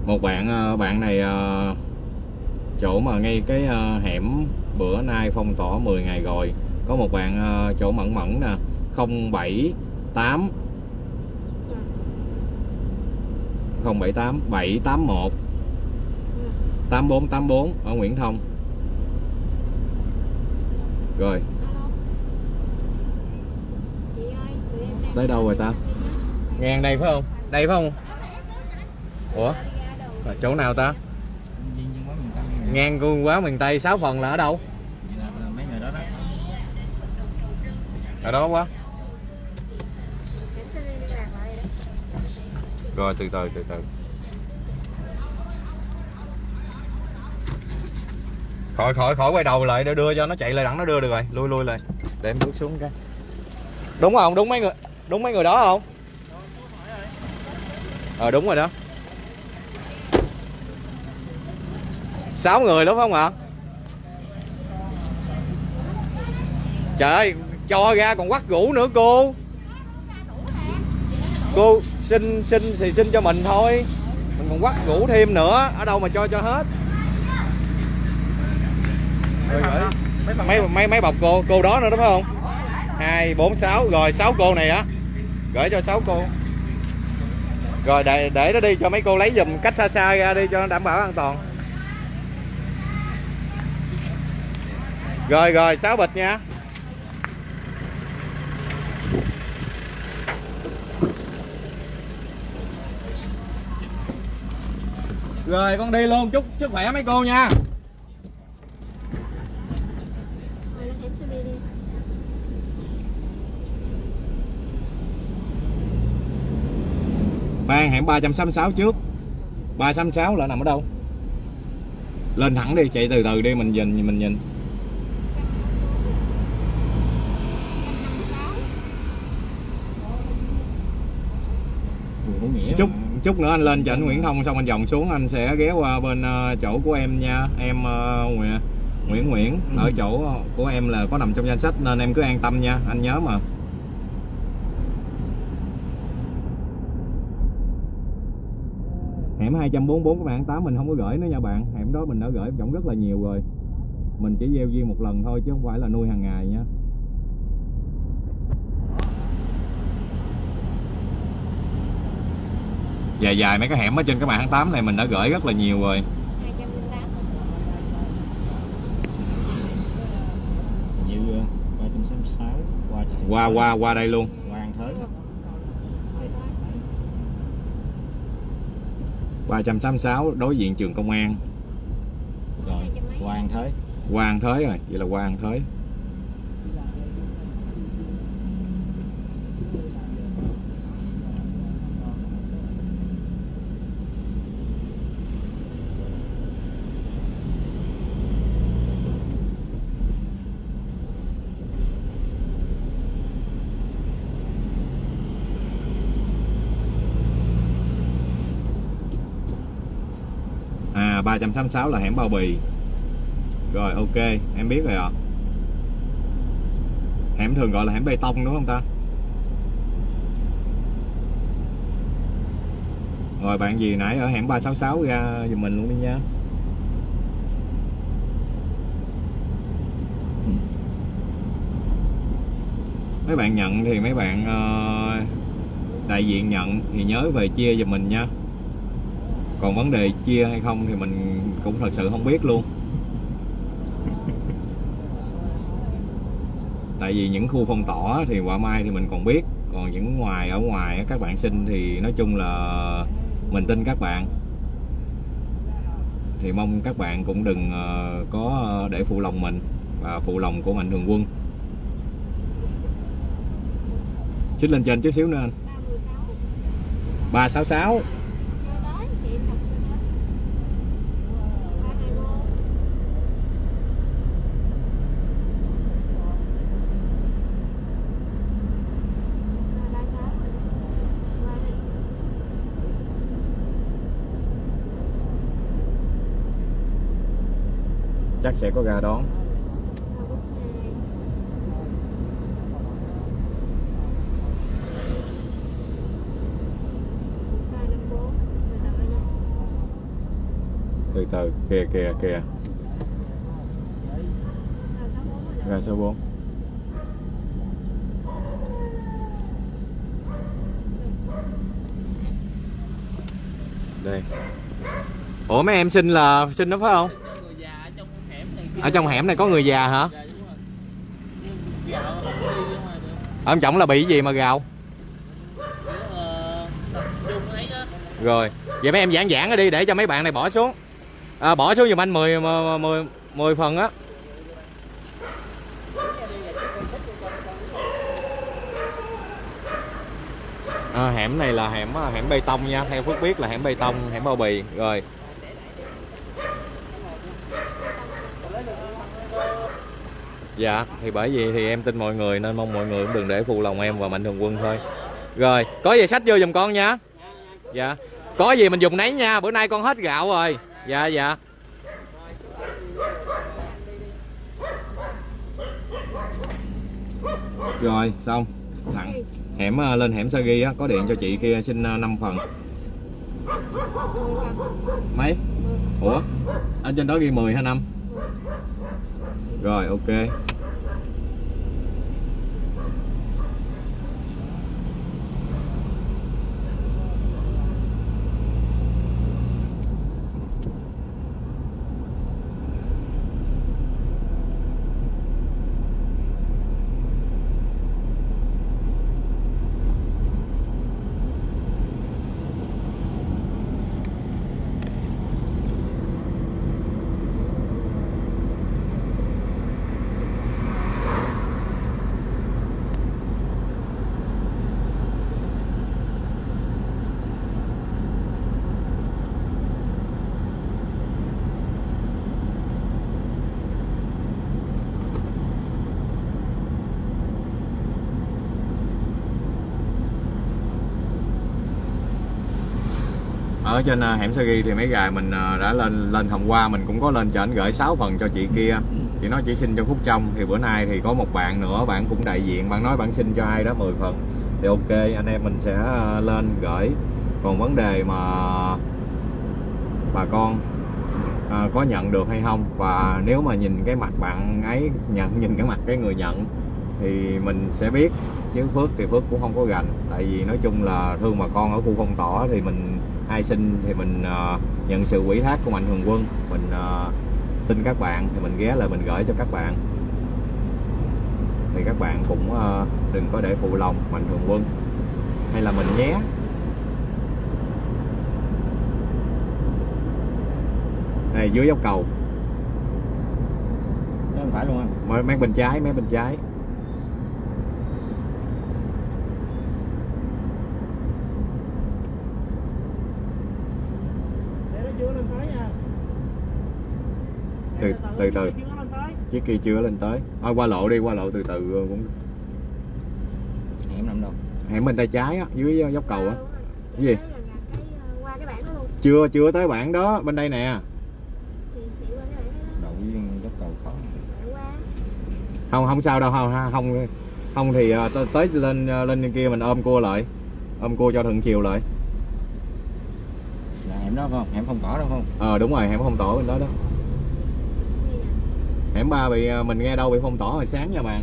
Một bạn ờ, bạn này ờ, chỗ mà ngay cái ờ, hẻm bữa nay phong tỏa 10 ngày rồi. Có một bạn chỗ mẫn mẫn nè. 078 078 781 8484 ở Nguyễn Thông. Rồi. Tới đâu rồi ta? ngang đây phải không? Đây phải không? Ủa? Là chỗ nào ta? Ngang cung quá miền Tây 6 phần là ở đâu? Vậy là là mấy người đó đó. Ở đó quá Em sẽ liên lạc lại đó rồi, từ từ từ từ. Khỏi khỏi khỏi quay đầu lại để đưa cho nó chạy lại đẳng nó đưa được rồi. Lui lui lại. Để em bước xuống cái. Đúng không? Đúng mấy người, đúng mấy người đó không? Ờ đúng rồi đó. Sáu người đúng không ạ? Trời ơi, cho ra còn quắt rũ nữa, cô. Cô xin xin thì xin cho mình thôi. Mình còn quắt ngủ thêm nữa, ở đâu mà cho cho hết. Rồi gửi. Mấy mấy mấy bọc cô cô đó nữa, đúng không? Hai, bốn, sáu. Rồi, sáu cô này á. Gửi cho sáu cô. Rồi, để để nó đi cho mấy cô lấy dùm cách xa xa ra đi cho nó đảm bảo an toàn. Rồi rồi, sáu bịch nha. Rồi, con đi luôn. Chúc sức khỏe mấy cô nha. Mang hẻm 366 trước. 366 là nằm ở đâu? Lên thẳng đi, chạy từ từ đi, mình nhìn mình nhìn. Chúc chút nữa anh lên cho anh Nguyễn Thông xong anh vòng xuống anh sẽ ghé qua bên ờ, chỗ của em nha. Em ờ, Nguyễn Nguyễn Nguyễn ở chỗ của em là có nằm trong danh sách nên em cứ an tâm nha anh nhớ mà. Hẻm 244 các bạn 8 mình không có gửi nữa nha bạn. Hẻm đó mình đã gửi tổng rất là nhiều rồi. Mình chỉ gieo duyên một lần thôi chứ không phải là nuôi hàng ngày nha dài dài mấy cái hẻm ở trên cái mạng tháng 8 này mình đã gửi rất là nhiều rồi. 208. Như 366 qua chạy qua qua qua đây luôn. Hoàng Thới. Rồi thôi. 366 đối diện trường công an. Rồi Hoàng Thới. Hoàng Thới rồi vậy là Hoàng Thới à 366 là hẻm bao bì. Rồi, ok, em biết rồi ạ. Hẻm thường gọi là hẻm bê tông đúng không ta? Rồi, bạn gì nãy ở hẻm 366 ra giùm mình luôn đi nha. Mấy bạn nhận thì mấy bạn ờ, đại diện nhận thì nhớ về chia giùm mình nha còn vấn đề chia hay không thì mình cũng thật sự không biết luôn. Tại vì những khu phong tỏa thì quả mai thì mình còn biết còn những ngoài ở ngoài các bạn xin thì nói chung là mình tin các bạn. Thì mong các bạn cũng đừng ờ, có để phụ lòng mình và phụ lòng của mạnh thường quân. Xích lên trên chút xíu nữa anh. 316 366 chưa tới chị đọc chưa tới 324 336 qua đây chắc sẽ có gà đón. Từ từ, kìa kìa kìa. Gà số 4 đây. Ủa, mấy em xin là, xin đó phải không người già ở trong hẻm này kia ở trong hẻm này có người già hả? Ông trọng là bị gì mà gào? Rồi vậy mấy em giảng giảng đi để cho mấy bạn này bỏ xuống. À, bỏ xuống giùm anh 10 10, 10 phần á. À, hẻm này là hẻm à, hẻm bê tông nha theo phước biết là hẻm bê tông hẻm bao bì. Rồi dạ thì bởi vì thì em tin mọi người nên mong mọi người cũng đừng để phụ lòng em và mạnh thường quân thôi. Rồi, có gì sách vô giùm con nha. Dạ có gì mình dùng nấy nha, bữa nay con hết gạo rồi. Dạ dạ. Rồi, xong. Thẳng. Hẻm ờ, lên hẻm Sagi á, có điện cho chị kia xin ờ, 5 phần. Mấy? Ủa? Ở trên đó ghi 10 hay 5 rồi ok. Ở trên à, hẻm Sagi thì mấy gài mình à, đã lên lên hôm qua mình cũng có lên cho anh gửi 6 phần cho chị kia. Chị nói chỉ xin cho khúc trong thì bữa nay thì có một bạn nữa bạn cũng đại diện bạn nói bạn xin cho ai đó 10 phần. Thì ok anh em mình sẽ à, lên gửi. Còn vấn đề mà bà con à, có nhận được hay không và nếu mà nhìn cái mặt bạn ấy nhận nhìn cái mặt cái người nhận thì mình sẽ biết. Chứ Phước thì Phước cũng không có gành. Tại vì nói chung là thương bà con ở khu phong tỏa thì mình ai xin thì mình ờ, nhận sự quỹ thác của mạnh thường quân. Mình ờ, tin các bạn thì mình ghé lại mình gửi cho các bạn. Thì các bạn cũng ờ, đừng có để phụ lòng mạnh thường quân. Hay là mình nhé. Này dưới dốc cầu. Không phải luôn anh mấy bên trái mấy bên trái để nó chưa lên tới nha từ từ. Chiếc kia chưa lên tới. Thôi qua lộ đi qua lộ từ từ cũng hẻm nằm đâu? Hẻm bên tay trái á dưới dốc cầu á. Cái gì? ờ, qua cái bảng đó luôn. Chưa chưa tới bản đó bên đây nè. Thì chị qua cái này đó. Đậu viên dốc cầu khó bạn qua. Không không sao đâu không không không thì ờ, tới, lên ờ, lên kia mình ôm cua lại. Ôm cua cho thuận chiều lại. Là hẻm đó không? Hẻm không cỏ đâu không? Ờ đúng rồi hẻm phong tỏa bên đó đó hẻm ba bị à, mình nghe đâu bị phong tỏa hồi sáng nha bạn.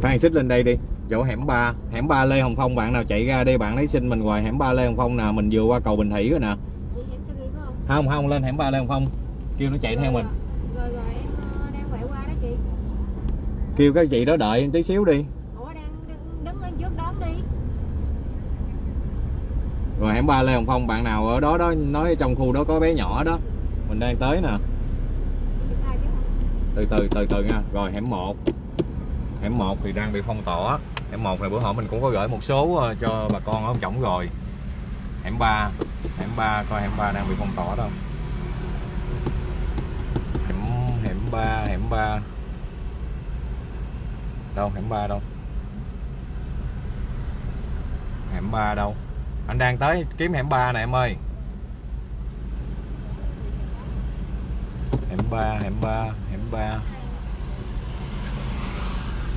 Phan xích lên đây đi chỗ hẻm 3 hẻm 3 Lê Hồng Phong bạn nào chạy ra đi bạn lấy xin mình hoài hẻm 3 Lê Hồng Phong nè mình vừa qua cầu Bình Thủy rồi nè. Phải không? Không không lên hẻm 3 Lê Hồng Phong. Kêu nó chạy theo mình. rồi rồi em ờ, đang quẹo qua đó chị. Kêu cái chị đó đợi tí xíu đi. Ủa đang đứng, đứng lên trước đón đi. Rồi hẻm 3 Lê Hồng Phong bạn nào ở đó đó nói trong khu đó có bé nhỏ đó. Mình đang tới nè. Từ từ từ từ nha. Rồi hẻm 1 hẻm 1 thì đang bị phong tỏa hẻm một này bữa hôm mình cũng có gửi một số ờ, cho bà con ở ông chổng rồi. Hẻm 3 hẻm 3 coi hẻm 3 đang bị phong tỏa đâu. Hẻm hẻm 3 hẻm 3 đâu, hẻm 3 đâu? Hẻm 3 đâu? Anh đang tới kiếm hẻm 3 nè em ơi. Hẻm 3 hẻm 3 hẻm 3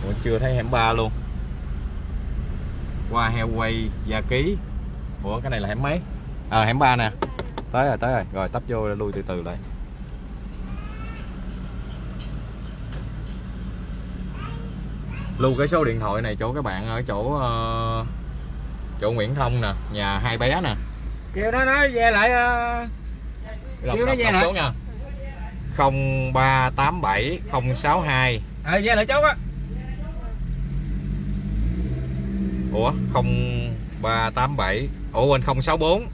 Ủa, chưa thấy hẻm 3 luôn. Qua heo quay Gia Ký. Ủa cái này là hẻm mấy? À hẻm 3 nè. Tới rồi tới rồi. Rồi tấp vô lui từ từ lại. Lưu cái số điện thoại này chỗ các bạn ở chỗ ờ, Chỗ Nguyễn Thông nè Nhà hai bé nè. Kêu nó nói về lại Đọc, Kêu nó về lại. số nha. 0387 062 ờ về lại chốt á Ủa 0387 Ủa quên 064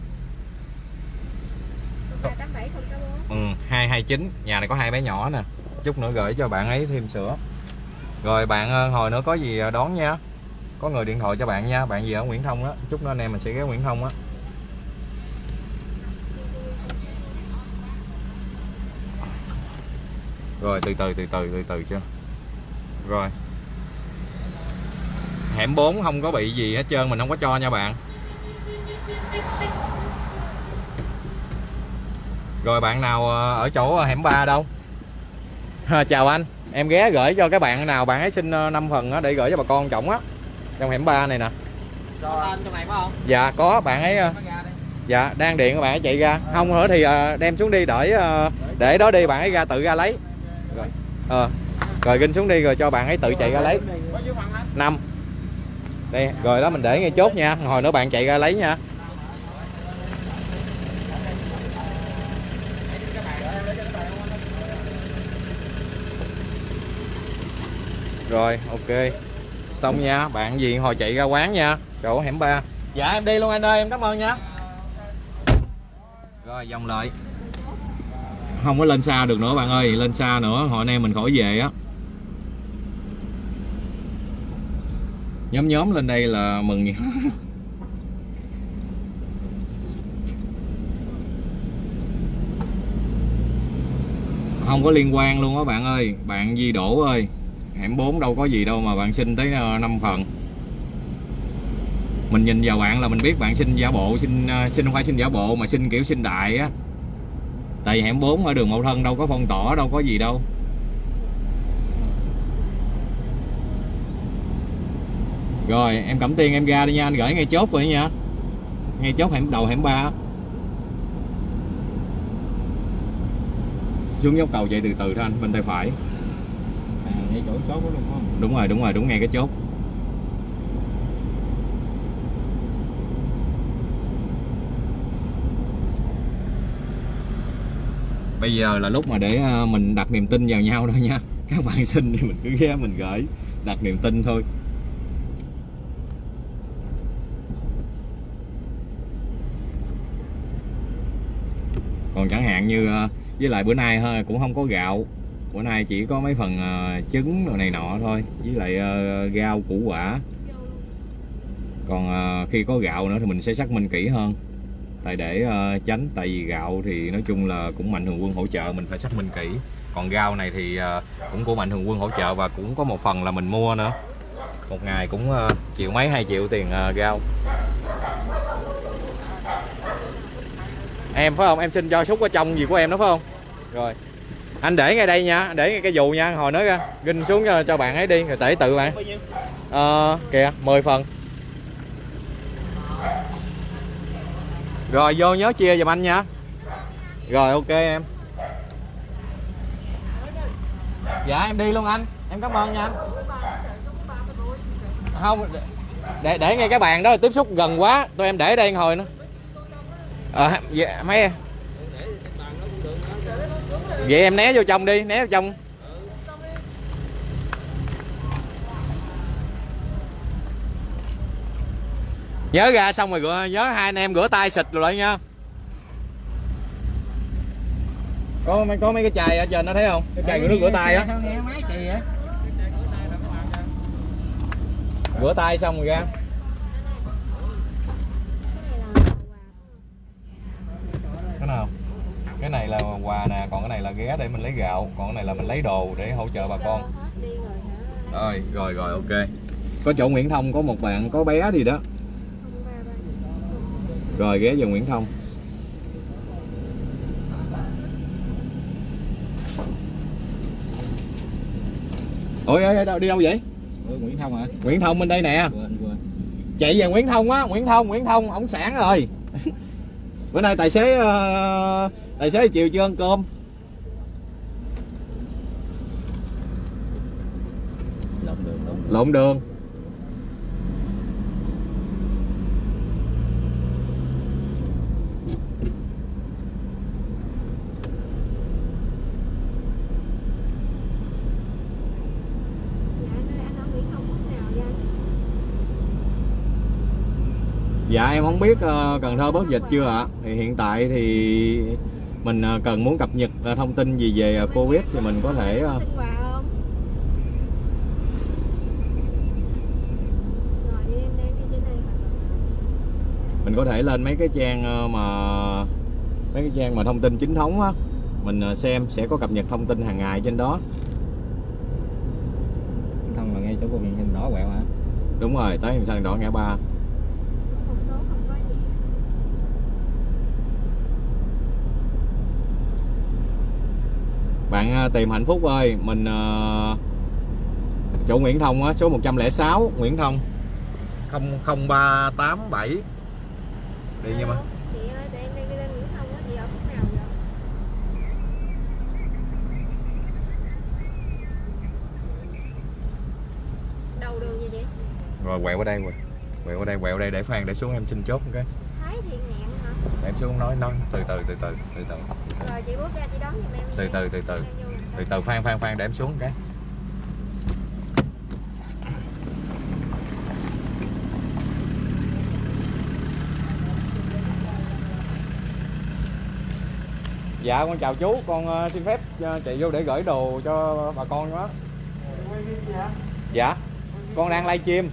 ba tám bảy không sáu bốn. Ừ, 229 Nhà này có hai bé nhỏ nè. Chút nữa gửi cho bạn ấy thêm sữa. Rồi bạn ờ, hồi nữa có gì đón nha. Có người điện thoại cho bạn nha. Bạn gì ở Nguyễn Thông á. Chút nữa anh em mình sẽ ghé Nguyễn Thông á. Rồi từ từ từ từ từ từ chưa Rồi Hẻm 4 không có bị gì hết trơn Mình không có cho nha bạn Rồi bạn nào ờ, ở chỗ hẻm 3 đâu? Chào anh, em ghé gửi cho các bạn nào bạn ấy xin 5 phần á, để gửi cho bà con trọng á. Trong hẻm 3 này nè. cho anh trong này phải không Dạ có bạn ấy ờ, dạ đang điện các bạn ấy chạy ra. Không nữa thì ờ, đem xuống đi để ờ, để đó đi bạn ấy ra tự ra lấy. Rồi. Ờ. Rồi ginh xuống đi rồi cho bạn ấy tự chạy ra lấy. có dưới phần anh 5. Đây, rồi đó mình để ngay chốt nha. Hồi nữa bạn chạy ra lấy nha. Rồi, ok. Xong nha, bạn gì hồi chạy ra quán nha, chỗ hẻm ba. Dạ em đi luôn anh ơi, em cảm ơn nha. Rồi dòng lại. Không có lên xa được nữa bạn ơi, lên xa nữa hồi nay mình khỏi về á. Nhóm nhóm lên đây là mừng [laughs] không có liên quan luôn á bạn ơi. Bạn Di đổ ơi. Hẻm 4 đâu có gì đâu mà bạn xin tới ờ, 5 phần. Mình nhìn vào bạn là mình biết bạn xin giả bộ, xin ờ, xin không phải xin giả bộ mà xin kiểu xin đại á. Tại vì hẻm 4 ở đường Mậu Thân đâu có phong tỏa, đâu có gì đâu. Rồi em cẩm tiên em ra đi nha anh gửi ngay chốt rồi nha. Ngay chốt hẻm đầu hẻm 3 xuống dốc cầu chạy từ từ thôi anh bên tay phải. À ngay chỗ chốt đó luôn không? Đúng rồi đúng rồi đúng ngay cái chốt. Bây giờ là lúc mà để ờ, mình đặt niềm tin vào nhau thôi nha. Các bạn xin thì mình cứ ghé mình gửi đặt niềm tin thôi còn chẳng hạn như ờ, với lại bữa nay hơi cũng không có gạo. Bữa nay chỉ có mấy phần ờ, trứng đồ này nọ thôi, với lại ờ, rau củ quả. Còn khi có gạo nữa thì mình sẽ xác minh kỹ hơn. Tại để tránh, tại vì gạo thì nói chung là cũng mạnh thường quân hỗ trợ, mình phải xác minh kỹ. Còn rau này thì cũng của mạnh thường quân hỗ trợ và cũng có một phần là mình mua nữa. Một ngày cũng triệu mấy, hai triệu tiền rau em phải không? Em xin cho xúc ở trong gì của em đó phải không? Rồi. Anh để ngay đây nha để ngay cái dù nha. Hồi nói ra ginh xuống cho, cho bạn ấy đi rồi để tự bạn. Ờ kìa 10 phần. Rồi vô nhớ chia giùm anh nha. Rồi ok em. Dạ em đi luôn anh. Em cảm ơn nha anh. Không để để ngay cái bàn đó tiếp xúc gần quá. Tụi em để đây hồi nữa ờ dạ, mấy em? Vậy em né vô trong đi né vô trong. Nhớ ra xong rồi rửa nhớ hai anh em rửa tay xịt rồi lại nha. Có mấy có mấy cái chai ở trên đó thấy không? Cái chai rửa nước rửa tay á. Rửa tay xong rồi ra cái này là quà cái nào cái này là quà nè còn cái này là ghé để mình lấy gạo còn cái này là mình lấy đồ để hỗ trợ bà con. rồi rồi rồi ok. Có chỗ Nguyễn Thông có một bạn có bé gì đó. Rồi ghé vào Nguyễn Thông. Ôi ôi đâu đi đâu vậy? Ừ, Nguyễn Thông hả? Nguyễn Thông bên đây nè. Quên quên. chạy về Nguyễn Thông á Nguyễn Thông Nguyễn Thông ổng sản rồi. [laughs] Bữa nay tài xế ờ, tài xế chiều chưa ăn cơm? Lộn đường đúng. lộn đường. Dạ dạ em không biết ờ, Cần Thơ bớt dịch chưa ạ? Thì hiện tại thì mình ờ, cần muốn cập nhật ờ, thông tin gì về ờ, Covid thì mình có thể mình có thể lên mấy cái trang mà mấy cái trang mà thông tin chính thống á. Mình xem sẽ có cập nhật thông tin hàng ngày trên đó. Thông là ngay chỗ của mình hình đỏ quẹo hả? đúng rồi tới hình xanh đỏ ngã ba Một số không có gì. Bạn ờ, tìm hạnh phúc ơi. Mình ờ, chỗ Nguyễn Thông á số 106 Nguyễn Thông. 00387 đi nha mà. Alo, Chị ơi, tụi em đang đi lên Nguyễn Thông á, chị ở khúc nào vậy? Đầu đường gì vậy? rồi quẹo qua đây quẹo quẹo qua đây quẹo đây để Phan để xuống em xin chốt một cái Thái Thiện Ngạn hả? để em xuống nói nói từ từ từ từ từ từ. Rồi chị bước ra chị đón giùm em. từ từ từ từ. Từ từ Phan Phan Phan để em xuống cái dạ con chào chú. Con ờ, xin phép ờ, chạy vô để gửi đồ cho bà con đó. Dạ. Con đang live stream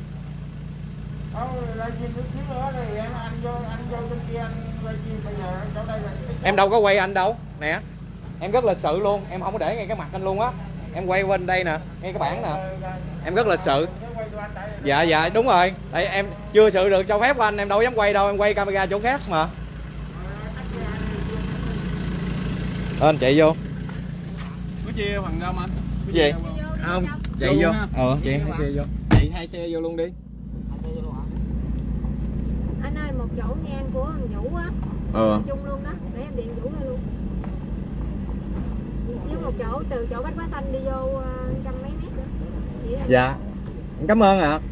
Ờ, lại chim chút xíu nữa thì em anh vô anh vô bên kia anh em đâu có quay anh đâu. Nè em rất lịch sự luôn. Em không có để ngay cái mặt anh luôn á. Em quay bên đây nè ngay cái bảng nè. Em rất lịch sự. Dạ dạ đúng rồi. Tại em chưa sự được cho phép của anh em đâu dám quay đâu. Em quay camera chỗ khác mà. Ờ, anh chạy vô. Có chia phần đâu anh? Gì? không chạy Vô. ờ chạy hai xe vô. Chạy hai xe vô luôn đi Anh ơi, một chỗ ngang của thằng Vũ á, ờ. Chung luôn đó, để em điện Vũ ra luôn. Với một chỗ từ chỗ Bách Hóa Xanh đi vô ờ, trăm mấy mét nữa. Dạ. Cảm ơn ạ. Vũ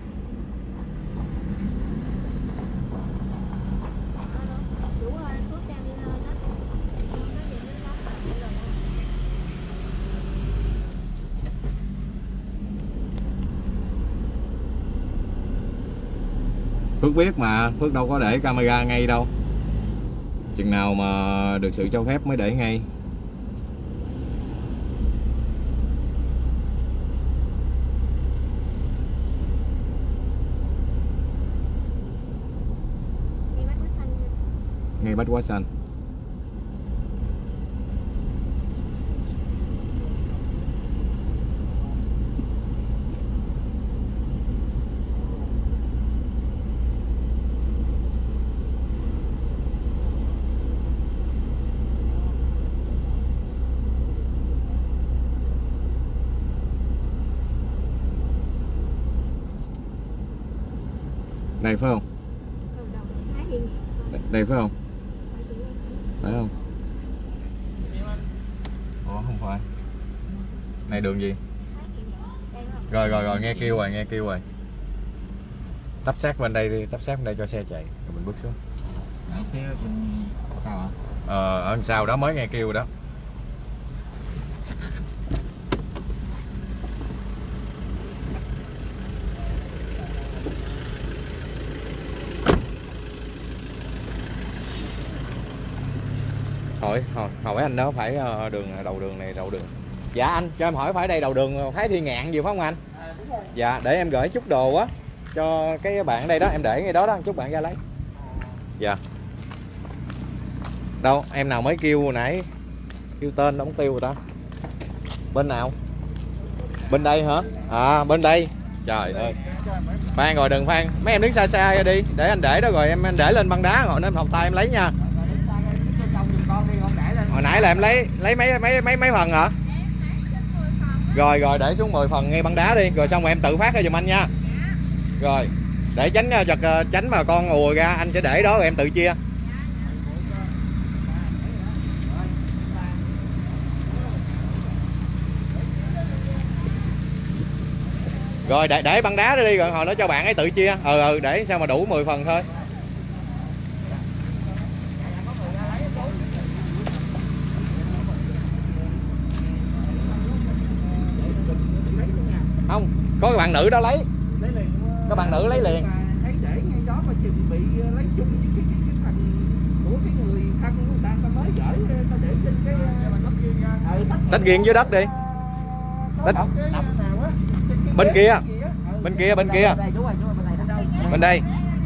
Phước biết mà Phước đâu có để camera ngay đâu. Chừng nào mà được sự cho phép mới để ngay. Ngay bách quá xanh. Phải không? Đây, đây phải không? Phải không? Ủa không phải. Này đường gì? Rồi rồi rồi nghe kêu rồi nghe kêu rồi. Tắp sát bên đây đi tắp sát bên đây cho xe chạy. Rồi mình bước xuống. Sao ạ? ờ ở đằng sau đó mới nghe kêu đó hỏi hỏi hỏi anh đó phải ờ, đường đầu đường này đầu đường. Dạ anh cho em hỏi phải đây đầu đường Thái Thiên Ngạn gì phải không anh? Dạ để em gửi chút đồ á cho cái bạn đây đó em để ngay đó đó chút bạn ra lấy. Dạ. Đâu em nào mới kêu hồi nãy kêu tên đóng tiêu rồi ta? Bên nào? Bên đây hả? À bên đây. Trời ơi. Phan rồi đừng phan. Mấy em đứng xa xa ra đi để anh để đó rồi em anh để lên băng đá rồi em học tay em lấy nha hồi nãy là em lấy lấy mấy mấy mấy mấy phần hả? Rồi rồi, để xuống 10 phần ngay băng đá đi. Rồi xong rồi em tự phát ra giùm anh nha. Rồi, để tránh ờ, chật ờ, tránh mà con ùa ra, anh sẽ để đó rồi em tự chia. Rồi, để để băng đá đó đi, rồi hồi nó cho bạn ấy tự chia. Ừ ừ để sao mà đủ 10 phần thôi không có cái bạn nữ đó lấy lấy liền Các bạn nữ lấy liền. Thấy để ngay đó mà chừng bị ờ, lấy chung với cái cái, cái phần của cái người thân của người ta ta mới gửi ta để trên cái ờ, ừ, tách riêng dưới đất đi Tách- Bên kia. Ừ. bên kia bên kia bên này đâu? bên đây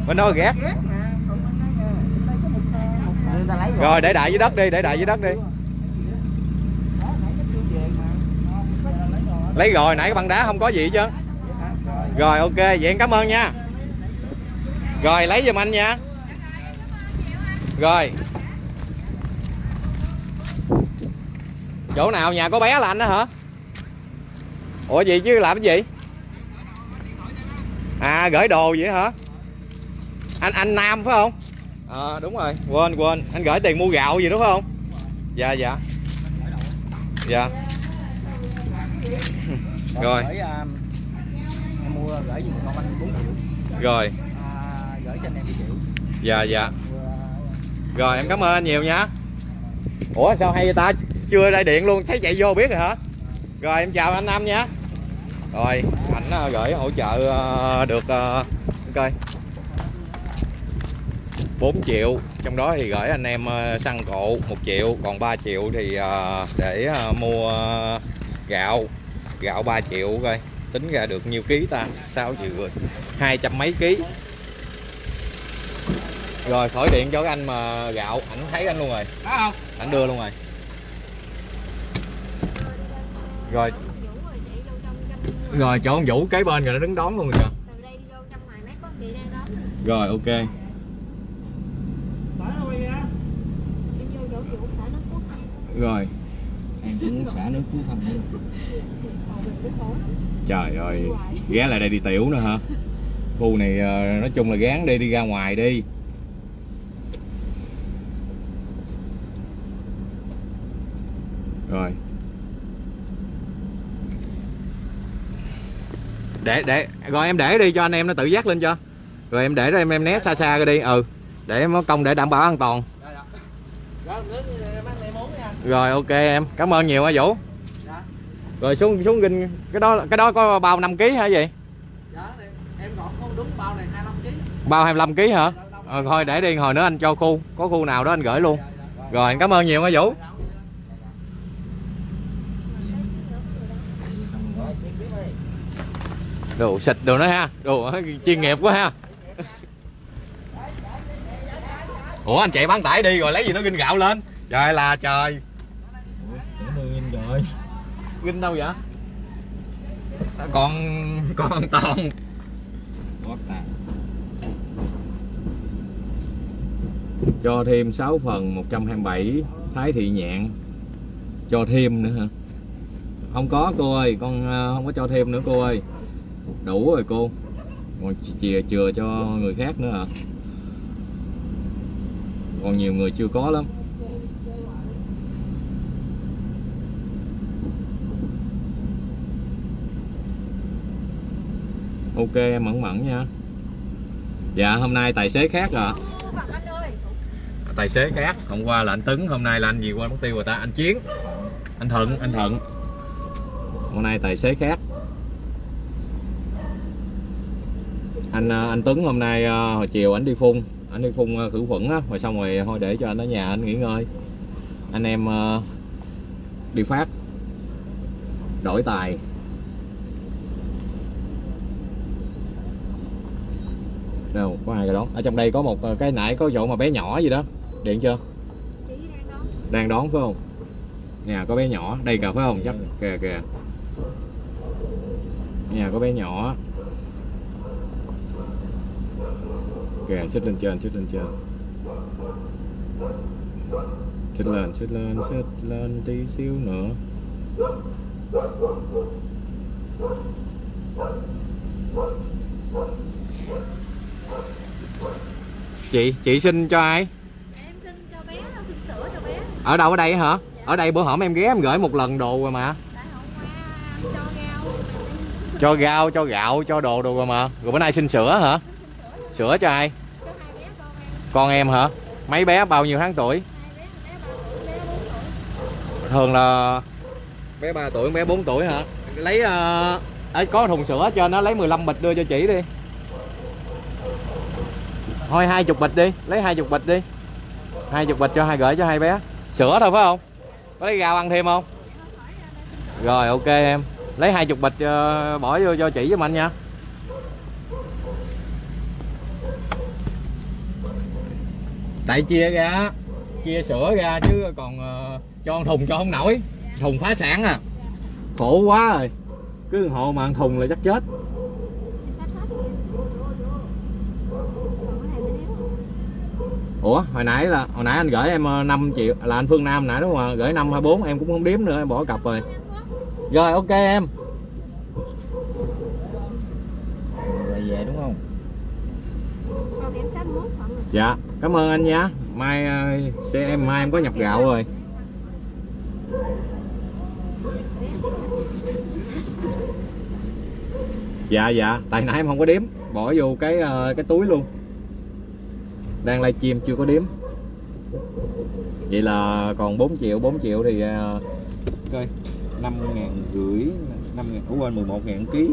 bên đó ghét Ghét mà, còn bên đây nè, bên đây có một, ờ, một, ờ, Người ta lấy rồi để đại dưới đất đi để đại dưới đất đi Đó, nãy nó kêu về mà. Ờ, lấy rồi. lấy rồi nãy cái băng đá không có gì hả? Rồi. ok vậy em cảm ơn nha. Rồi lấy giùm anh nha. Rồi. Chỗ nào nhà có bé là anh đó hả? Ủa gì chứ làm cái gì? À gửi đồ vậy hả? Anh anh nam phải không? Ờ đúng rồi. Quên quên. Anh gửi tiền mua gạo gì đúng không? Dạ dạ. Dạ. Rồi Gửi, à, giùm con anh 4 triệu. Rồi. À, gửi cho anh em 2 triệu. Dạ dạ. Rồi em cảm ơn anh nhiều nha. Ủa sao hay vậy ta? Chưa ra điện luôn thấy chạy vô biết rồi hả? Rồi em chào anh nam nha. Rồi ảnh ờ, gửi hỗ trợ ờ, được coi 4 triệu trong đó thì gửi anh em xăng cộ 1 triệu còn 3 triệu thì để mua gạo. Gạo 3 triệu coi tính ra được nhiêu ký ta? 6 triệu rồi hai trăm mấy ký. Rồi khỏi điện cho cái anh mà gạo. Ảnh thấy anh luôn rồi. Có không? ảnh đưa luôn rồi. Rồi. Vũ rồi chạy vô trong trong rồi chỗ ông Vũ kế bên rồi nó đứng đón luôn rồi kìa. Từ đây đi vô trong ngoài mét có chị đang đón nè. rồi ok. Rồi. Em cũng xả nước cứu thân nữa trời ơi ghé lại đây đi tiểu nữa hả? Khu này ờ, nói chung là gán đi đi ra ngoài đi. Rồi. Để để rồi em để đi cho anh em nó tự dắt lên cho. Rồi em để đó em em né xa xa ra đi ừ. Để em có công để đảm bảo an toàn. Rồi, muốn nha. rồi ok em. Cảm ơn nhiều hả vũ. Dạ. Rồi xuống xuống ginh cái đó cái đó có bao 5 kg hả gì Dạ, em gọt không đúng bao này 25 kg. bao 25 kg hả? Ờ, thôi để đi hồi nữa anh cho khu có khu nào đó anh gửi luôn. Rồi anh cảm ơn nhiều hả vũ. Đồ xịt đồ nữa ha đồ chuyên nghiệp quá ha. Ủa anh chạy bán tải đi rồi lấy gì nó ginh gạo lên? Trời là trời Tưởng đưa in rồi ginh đâu vậy? Còn còn toàn Quá tàn cho thêm 6 phần 127 thái thị nhạn. Cho thêm nữa hả? Không có cô ơi. Con ờ, không có cho thêm nữa cô ơi. Đủ rồi cô. Còn chìa chừa cho người khác nữa hả? Còn nhiều người chưa có lắm ok em mẫn mẫn nha. Dạ hôm nay tài xế khác à tài xế khác. Hôm qua là anh tấn, hôm nay là anh gì quên mất tiêu rồi ta? Anh chiến. Anh thuận anh thuận. Hôm nay tài xế khác. Anh ờ, anh Tuấn hôm nay ờ, hồi chiều anh đi phun. Anh đi phun ờ, khử khuẩn á, rồi xong rồi thôi để cho anh ở nhà anh nghỉ ngơi. Anh em đi phát. Đổi tài. Đâu có hai cái đó. Ở trong đây có một ờ, cái nãy có chỗ mà bé nhỏ gì đó. Điện chưa? Chị đang đó đang đón phải không? Nhà có bé nhỏ. Đây kìa phải không? Chắc kìa kìa. Nhà có bé nhỏ. Kìa xích lên trên xích lên trên. Xích lên xích lên xích lên tí xíu nữa chị chị xin cho ai? Em xin cho bé xin sữa cho bé. Ở đâu ở đây hả? Ở đây bữa hổm em ghé em gửi một lần đồ rồi mà. Cho rau. Cho rau cho gạo cho đồ đồ rồi mà. Rồi bữa nay xin sữa hả? Sữa cho ai? Cho hai bé con em. Con em hả? Mấy bé bao nhiêu tháng tuổi? Hai bé, bé 3 tuổi, bé 4 tuổi. Thường là bé 3 tuổi bé 4 tuổi hả? Lấy ấy có thùng sữa cho nó lấy 15 bịch đưa cho chị đi thôi hai chục bịch đi. Lấy hai chục bịch đi. Hai chục bịch cho hai gửi cho hai bé. Sữa thôi phải không? Có lấy rau ăn thêm không? Rồi ok em. Lấy hai chục bịch uh, bỏ vô cho chị với anh nha. Tại chia ra chia sữa ra chứ còn uh, cho thùng cho không nổi. Thùng phá sản à. Khổ quá rồi. Cứ hộ mà ăn thùng là chắc chết Em xách hết rồi Còn cái này mới thiếu ủa hồi nãy là hồi nãy anh gửi em ờ, 5 triệu là anh Phương Nam nãy đúng không gửi năm hai bốn em cũng không đếm nữa em bỏ cặp rồi. Rồi ok em. Rồi về đúng không? Dạ cảm ơn anh nha. Mai ờ, sẽ em mai em có nhập gạo rồi. Dạ dạ. Tại nãy em không có đếm. Bỏ vô cái ờ, cái túi luôn đang livestream chưa có đếm. Vậy là còn 4 triệu 4 triệu thì ờ, coi năm ngàn rưỡi năm ngàn ủa quên 11 ngàn ký.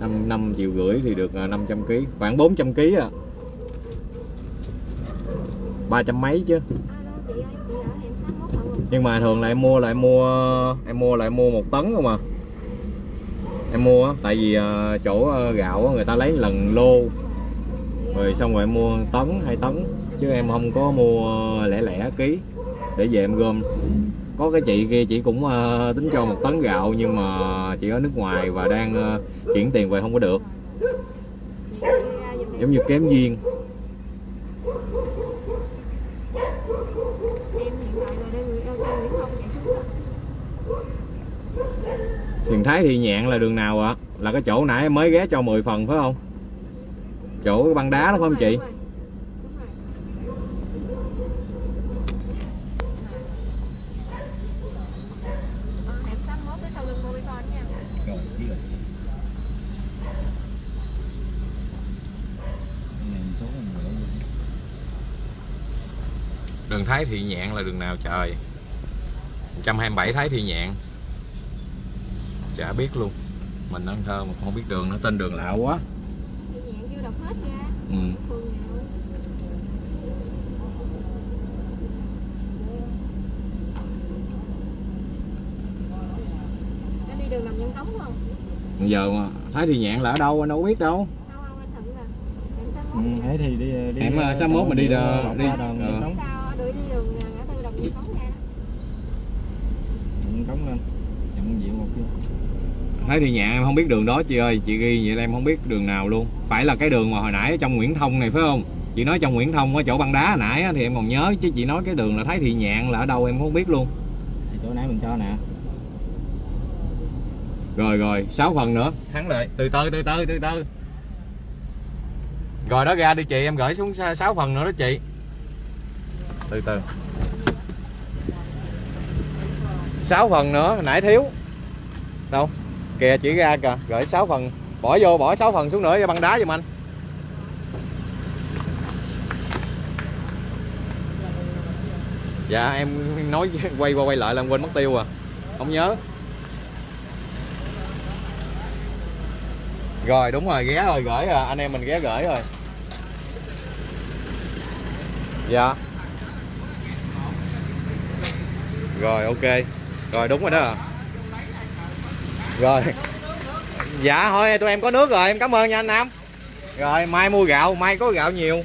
Năm năm triệu rưỡi thì được à, 500 ký khoảng 400 ký à. Ba trăm mấy chứ. Nhưng mà thường là em mua lại mua em mua lại mua một tấn không à? Em mua tại vì à, chỗ gạo người ta lấy lần lô rồi xong rồi em mua tấn hai tấn chứ em không có mua lẻ lẻ ký để về em gom có cái chị kia chị cũng uh, tính cho một tấn gạo nhưng mà chị ở nước ngoài và đang uh, chuyển tiền về không có được giống như kém duyên hiện Thiền Thái thì Nhạn là đường nào ạ? Là cái chỗ nãy em mới ghé cho 10 phần phải không? Chỗ cái băng đá đó phải không chị? Đường Thái Thị Nhạn là đường nào trời? 127 Thái Thị Nhạn. Chả biết luôn. Mình ăn thơ mà không biết đường nó tên đường lạ quá. Thì hết Ừ. Phường nào Anh đi đường nằm nhân cống không? Giờ mà Thái Thị Nhạn là ở đâu anh đâu biết đâu. Không không anh Thuận à Em Ừ. mốt thế thì đi đi Hẻm, ờ, 61 mình đi đi- ờ. Nguyễn Cống sao đuổi đi đường ngã tư đồng Nguyễn Cống ra đó Nguyễn Cống lên nhận diện một kia Thấy thì nhạn em không biết đường đó chị ơi. Chị ghi vậy là em không biết đường nào luôn. Phải là cái đường mà hồi nãy ở trong Nguyễn Thông này phải không? Chị nói trong Nguyễn Thông ở chỗ băng đá hồi nãy á, thì em còn nhớ Chứ chị nói cái đường là Thái Thị Nhạn là ở đâu em không biết luôn. Thì chỗ nãy mình cho nè. Rồi rồi. 6 phần nữa. Thắng lại từ từ từ từ từ từ. Rồi đó ra đi chị. Em gửi xuống 6 phần nữa đó chị. Từ từ. 6 phần nữa. Nãy thiếu. Đâu Kìa, chỉ ra kìa, Gửi 6 phần. Bỏ vô, bỏ 6 phần xuống nữa, cho băng đá giùm anh. Dạ em nói [laughs] quay qua quay lại là em quên mất tiêu à. Không nhớ. Rồi, đúng rồi, ghé rồi, gửi rồi. Anh em mình ghé gửi rồi. Dạ. Rồi, ok. Rồi, đúng rồi đó. Rồi. Dạ thôi tụi em có nước rồi em cảm ơn nha anh Nam. Rồi mai mua gạo mai có gạo nhiều.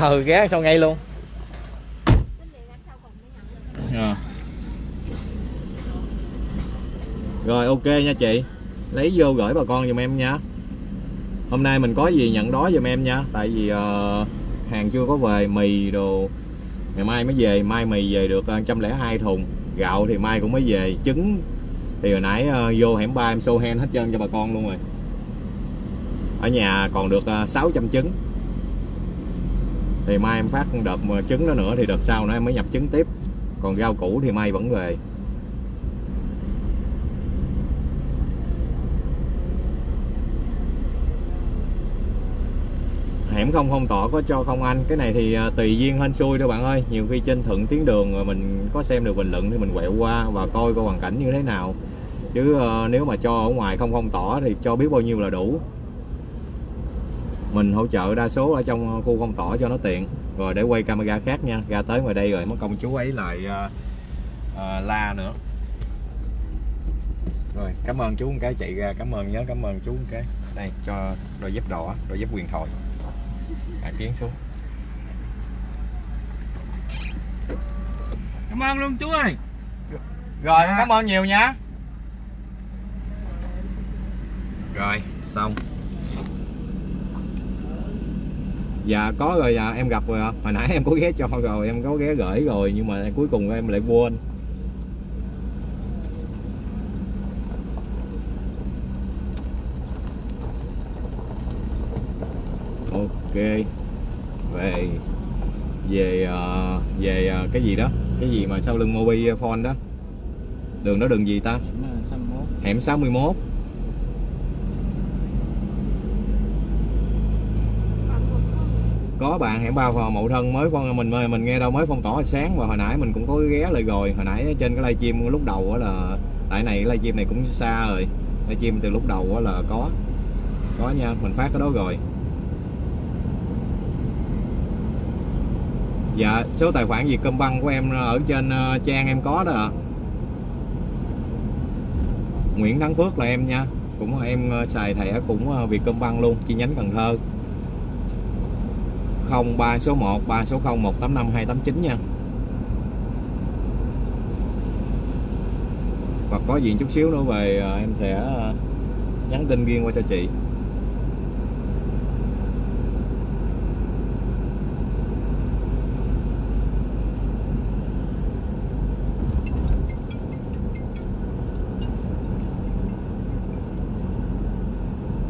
Ừ ghé sau ngay luôn. Dạ. Rồi ok nha chị. Lấy vô gửi bà con giùm em nha. Hôm nay mình có gì nhận đó giùm em nha. Tại vì uh, hàng chưa có về Mì đồ. Ngày mai mới về Mai mì về được ờ, 102 thùng. Gạo thì mai cũng mới về. Trứng thì hồi nãy uh, vô hẻm ba em show hen hết trơn cho bà con luôn rồi. Ở nhà còn được ờ, uh, 600 trứng. Thì mai em phát đợt ờ, trứng đó nữa Thì đợt sau nữa em mới nhập trứng tiếp. Còn rau củ thì mai vẫn về. Hẻm không không tỏ có cho không anh? Cái này thì tùy duyên hên xui thôi bạn ơi. Nhiều khi trên thuận tuyến đường mà mình có xem được bình luận thì mình quẹo qua và coi coi hoàn cảnh như thế nào chứ ờ, nếu mà cho ở ngoài không không tỏ thì cho biết bao nhiêu là đủ. Mình hỗ trợ đa số ở trong khu không tỏ cho nó tiện. Rồi để quay camera khác nha ra tới ngoài đây rồi mất công chú ấy lại à, à, la nữa. Rồi cảm ơn chú một cái chạy ra cảm ơn nhớ cảm ơn chú một cái. Đây cho đôi dép đỏ đôi dép quyền thoại. À, kiến xuống. Cảm ơn luôn chú ơi. Rồi cảm ơn nhiều nha rồi xong. Dạ có rồi dạ em gặp rồi ạ. hồi nãy em có ghé cho rồi em có ghé gửi rồi nhưng mà cuối cùng em lại quên. Ok. Về về ờ, về ờ, cái gì đó? Cái gì mà sau lưng Mobi Phone đó? Đường đó đường gì ta? Hẻm ờ, 61 hẻm 61 còn một thân có bạn hẻm ba mậu thân mới phong mình mình nghe đâu mới phong tỏa sáng và hồi nãy mình cũng có ghé lại rồi hồi nãy trên cái livestream lúc đầu á là tại này livestream này cũng xa rồi. Livestream từ lúc đầu á là có có nha mình phát cái đó rồi. Dạ số tài khoản Vietcombank của em ở trên ờ, trang em có đó ạ. Nguyễn Thắng Phước là em nha. Cũng em ờ, xài thẻ cũng ờ, Vietcombank luôn chi nhánh Cần Thơ. 03 số 1 3 số 0 185 289 nha. Hoặc có gì chút xíu nữa về à, em sẽ à, nhắn tin riêng qua cho chị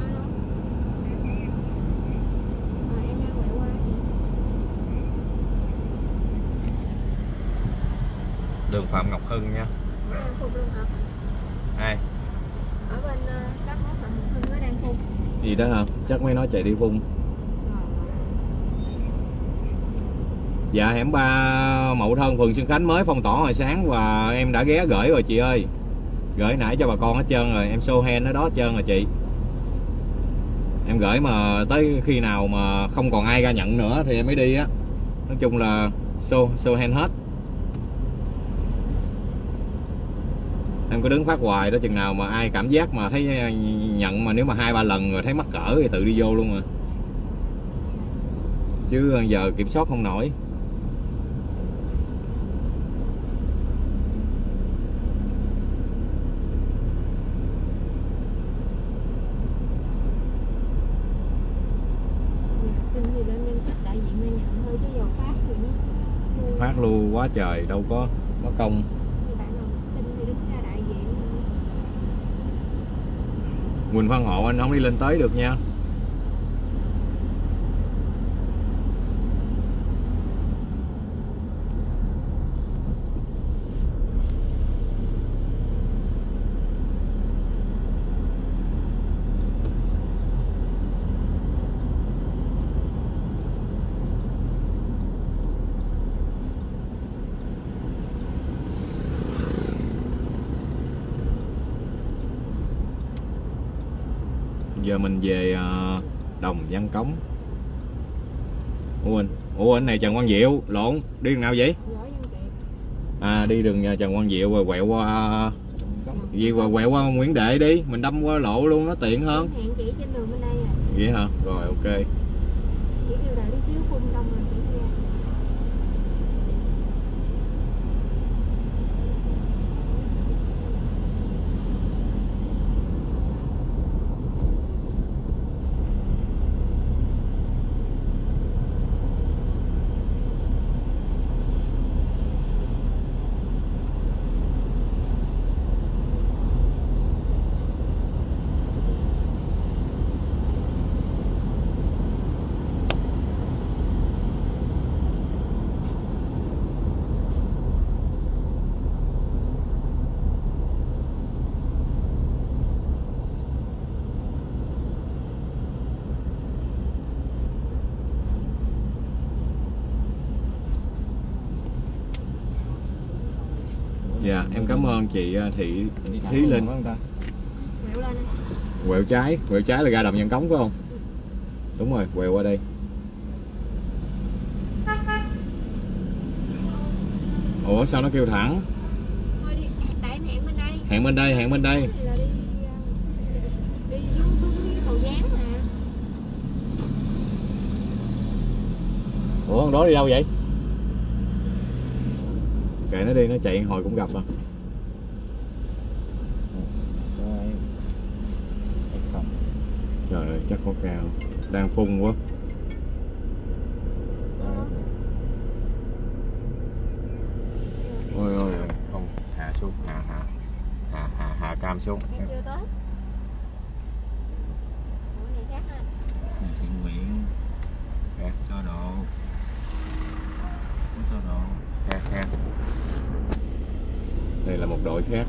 alo ờ, em đang quẹo qua chị đường Phạm Ngọc Hưng nha đang phục luôn hả ai ở bên ờ, các món phạm hưng nó đang phục gì đó hả chắc mấy nói chạy đi vung dạ hẻm ba Mậu Thân phường Xuân Khánh mới phong tỏa hồi sáng và em đã ghé gửi rồi, chị ơi. Gửi nãy cho bà con hết trơn rồi, em show hand ở đó hết trơn rồi, chị. Em gửi mà tới khi nào mà không còn ai ra nhận nữa thì em mới đi á. Nói chung là show show hand hết. Cứ đứng phát hoài đó chừng nào mà ai cảm giác mà thấy nhận mà nếu mà hai ba lần rồi thấy mắc cỡ thì tự đi vô luôn rồi chứ giờ kiểm soát không nổi. Phát lưu quá trời đâu có mất công thì bạn nào xin thì đứng ra đại diện Quỳnh Văn Hộ anh không đi lên tới được nha. Giờ mình về ờ, đồng văn cống. Ủa anh ủa anh này trần quang diệu lộn đi đường nào vậy? À đi đường ờ, trần quang diệu rồi quẹo qua gì qua quẹo qua nguyễn đệ đi mình đâm qua lộ luôn nó tiện hơn. Hẹn chị trên đường bên đây à. Vậy hả? Rồi ok. Chỉ kêu đợi tí xíu phun xong rồi chị đi ra dạ em cảm ơn chị ờ, thị thí linh. Quẹo lên quẹo trái quẹo trái là ra đồng văn cống phải không? Đúng rồi quẹo qua đây. Ủa sao nó kêu thẳng? Thôi đi tại em hẹn bên đây. Hẹn bên đây hẹn bên đây. À, ủa con đó đi đâu vậy? Kệ nó đi nó chạy hồi cũng gặp à trời ơi có cao đang phun quá ôi ôi ôi không hạ xuống hạ hạ hạ hạ hạ cam xuống em chưa tới ủa này khác ha thiện nguyện khác cho độ cho độ khác khác đây là một đội khác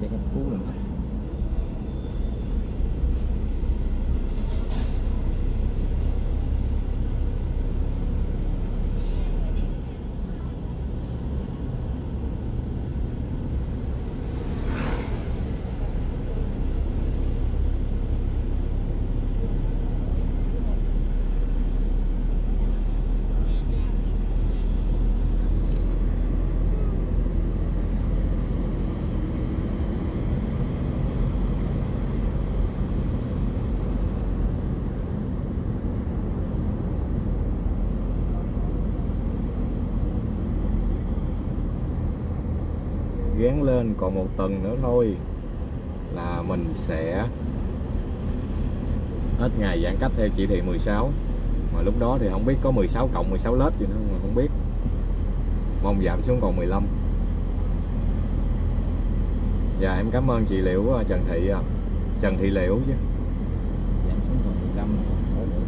xe cấp cứu rồi gán lên còn một tuần nữa thôi là mình sẽ hết ngày giãn cách theo chỉ thị 16 mà lúc đó thì không biết có 16 cộng 16 lớp gì nữa mà không biết. Mong giảm xuống còn 15 dạ em cảm ơn chị Liễu ờ, Trần Thị à. Trần Thị Liễu chứ. Giảm xuống còn 15 thôi được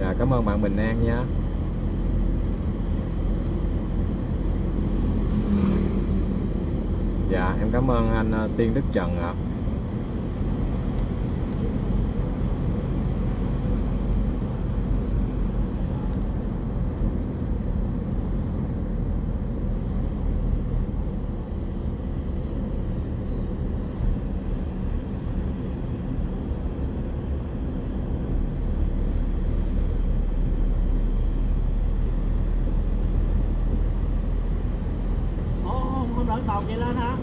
dạ cảm ơn bạn Bình An nha dạ em cảm ơn anh ờ, Tiên Đức Trần ạ Ồ, không đợi tàu chạy lên hả?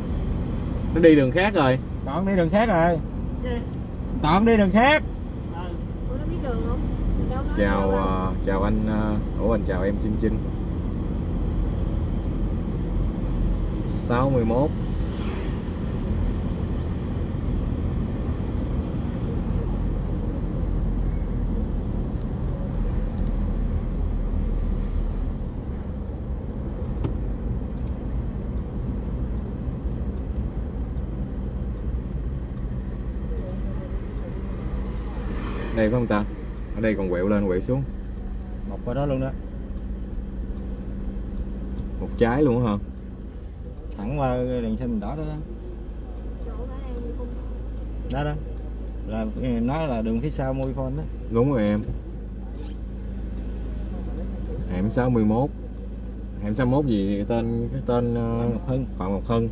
nó đi đường khác rồi. Toàn đi đường khác rồi. Toàn đi đường khác. Ủa nó biết đường không? Chào ờ, chào anh ờ, ủa anh chào em Trinh Trinh 61 đây phải không ta ở đây còn quẹo lên quẹo xuống. Một qua đó luôn đó. Một trái luôn hả? Thẳng qua cái đèn xanh đỏ đó đó. Đó đó. Là nó là đường phía sau Mobifone đó. Đúng rồi em. Hẻm 61 hẻm 61 gì? Tên cái tên ờ, Phạm Ngọc Hưng. Phạm Ngọc Hưng.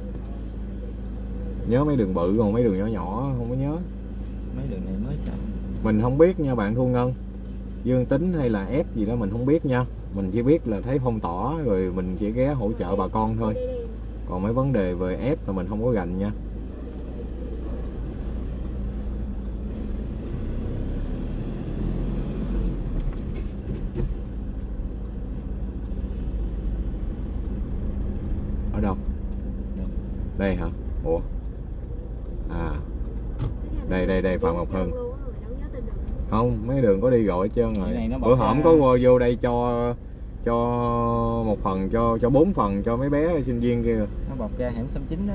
Nhớ mấy đường bự còn mấy đường nhỏ nhỏ không có nhớ. Mấy đường này mới xong mình không biết nha bạn Thu Ngân Dương tính hay là ép gì đó mình không biết nha. Mình chỉ biết là thấy phong tỏa rồi mình chỉ ghé hỗ trợ bà con thôi. Còn mấy vấn đề về ép là mình không có gành nha. Ở đâu? Đây hả? Ủa? À. Đây, đây, đây, Phạm Ngọc hưng không mấy đường có đi gọi trơn rồi. Bữa hổm có vô, vô đây cho cho một phần cho cho bốn phần cho mấy bé sinh viên kia. Nó bọc ra hẻm 69 đó.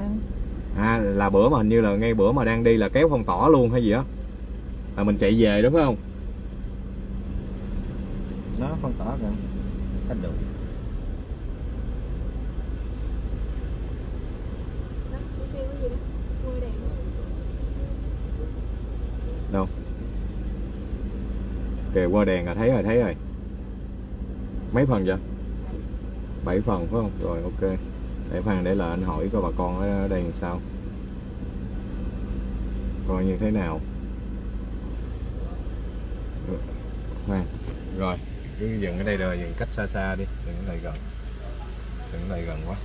À là bữa mà hình như là ngay bữa mà đang đi là kéo phong tỏa luôn hay gì á. Là mình chạy về đúng không? Nó phong tỏa kìa. Thành đủ đâu kìa, qua đèn là thấy rồi thấy rồi. Mấy phần vậy? Bảy phần, phải không? Rồi, ok. Để phan để là anh hỏi coi bà con ở đây làm sao. Coi như thế nào. Khoan. Rồi, cứ dừng ở đây rồi, dừng cách xa xa đi. Đừng ở đây gần. Đừng ở đây gần quá.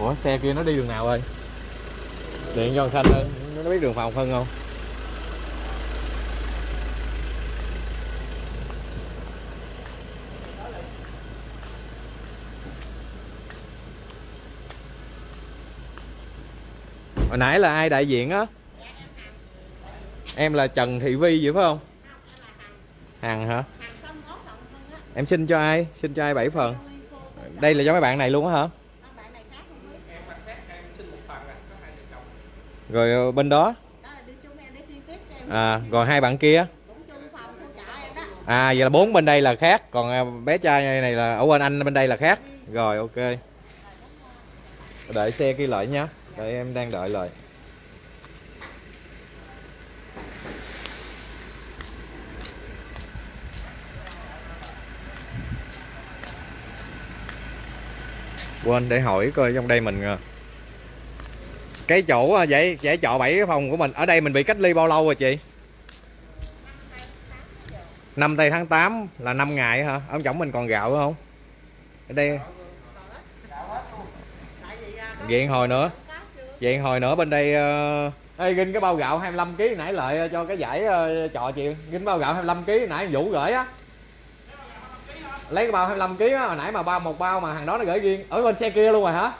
Ủa, xe kia nó đi đường nào ơi điện cho thằng xanh nó biết đường phòng phân không? Hồi nãy là ai đại diện á? Em là trần thị vi vậy phải không? Hằng hả? Em xin cho ai? Xin cho ai bảy phần? Đây là cho mấy bạn này luôn á hả? Rồi ờ, bên đó. À rồi hai bạn kia. À vậy là bốn bên đây là khác. Còn à, bé trai này là, ở bên anh bên đây là khác. Rồi, ok. Đợi xe kia lại nhá đây em đang đợi lại. Quên, để hỏi coi trong đây mình à, cái chỗ vậy giải trọ bảy cái phòng của mình, ở đây mình bị cách ly bao lâu rồi chị? Năm tây tháng 8 là 5 ngày hả? Ông chồng mình còn gạo không? Ở đây vậy hồi nữa vậy hồi nữa bên đây uh... Ê, ginh cái bao gạo 25 kg nãy lại ờ, cho cái giải uh, trò chị ginh bao gạo 25 kg nãy Vũ gửi á. Lấy cái bao 25 kg á hồi nãy mà bao một bao mà hàng đó nó gửi riêng. Ở bên xe kia luôn rồi hả?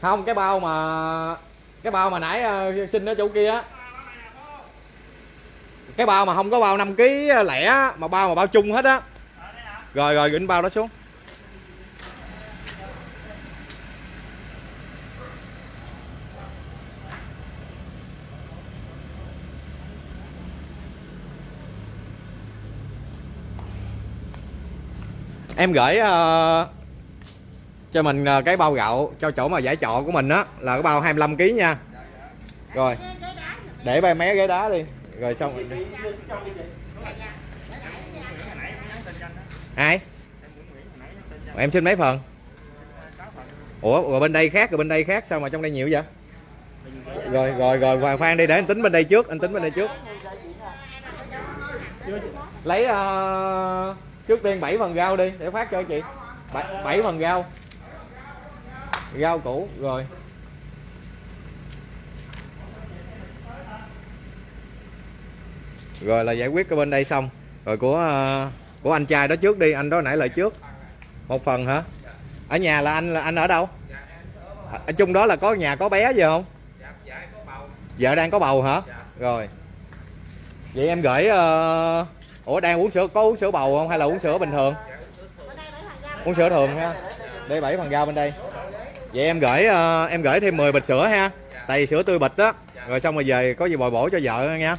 Không cái bao mà cái bao mà nãy uh, xin ở chỗ kia á. Cái bao mà không có bao 5 kg lẻ mà bao mà bao chung hết á. Rồi rồi gửi bao đó xuống. Em gửi uh, cho mình uh, cái bao gạo cho chỗ mà giải trọ của mình á là cái bao 25 kg nha. Rồi để ba mé ghế đá đi. Rồi xong ai? Em xin mấy phần? Ủa rồi bên đây khác rồi bên đây khác sao mà trong đây nhiều vậy? Rồi rồi rồi hoàng phan đi để anh tính bên đây trước anh tính bên đây trước. Lấy uh, trước tiên 7 phần rau đi để phát cho chị. Bảy, bảy phần rau. Rau củ rồi. Rồi là giải quyết cái bên đây xong. Rồi của ờ, của anh trai đó trước đi anh đó nãy lời trước. Một phần hả? Ở nhà là anh là anh ở đâu? Ở chung đó là có nhà có bé gì không? Vợ đang có bầu hả? Rồi. Vậy em gửi ờ, ủa, đang uống sữa, có uống sữa bầu không hay là uống sữa bình thường? Uống sữa thường ha đây, bảy phần rau bên đây. Vậy em gửi ờ, em gửi thêm 10 bịch sữa ha. Tại vì sữa tươi bịch á. Rồi xong rồi về, có gì bồi bổ cho vợ nha.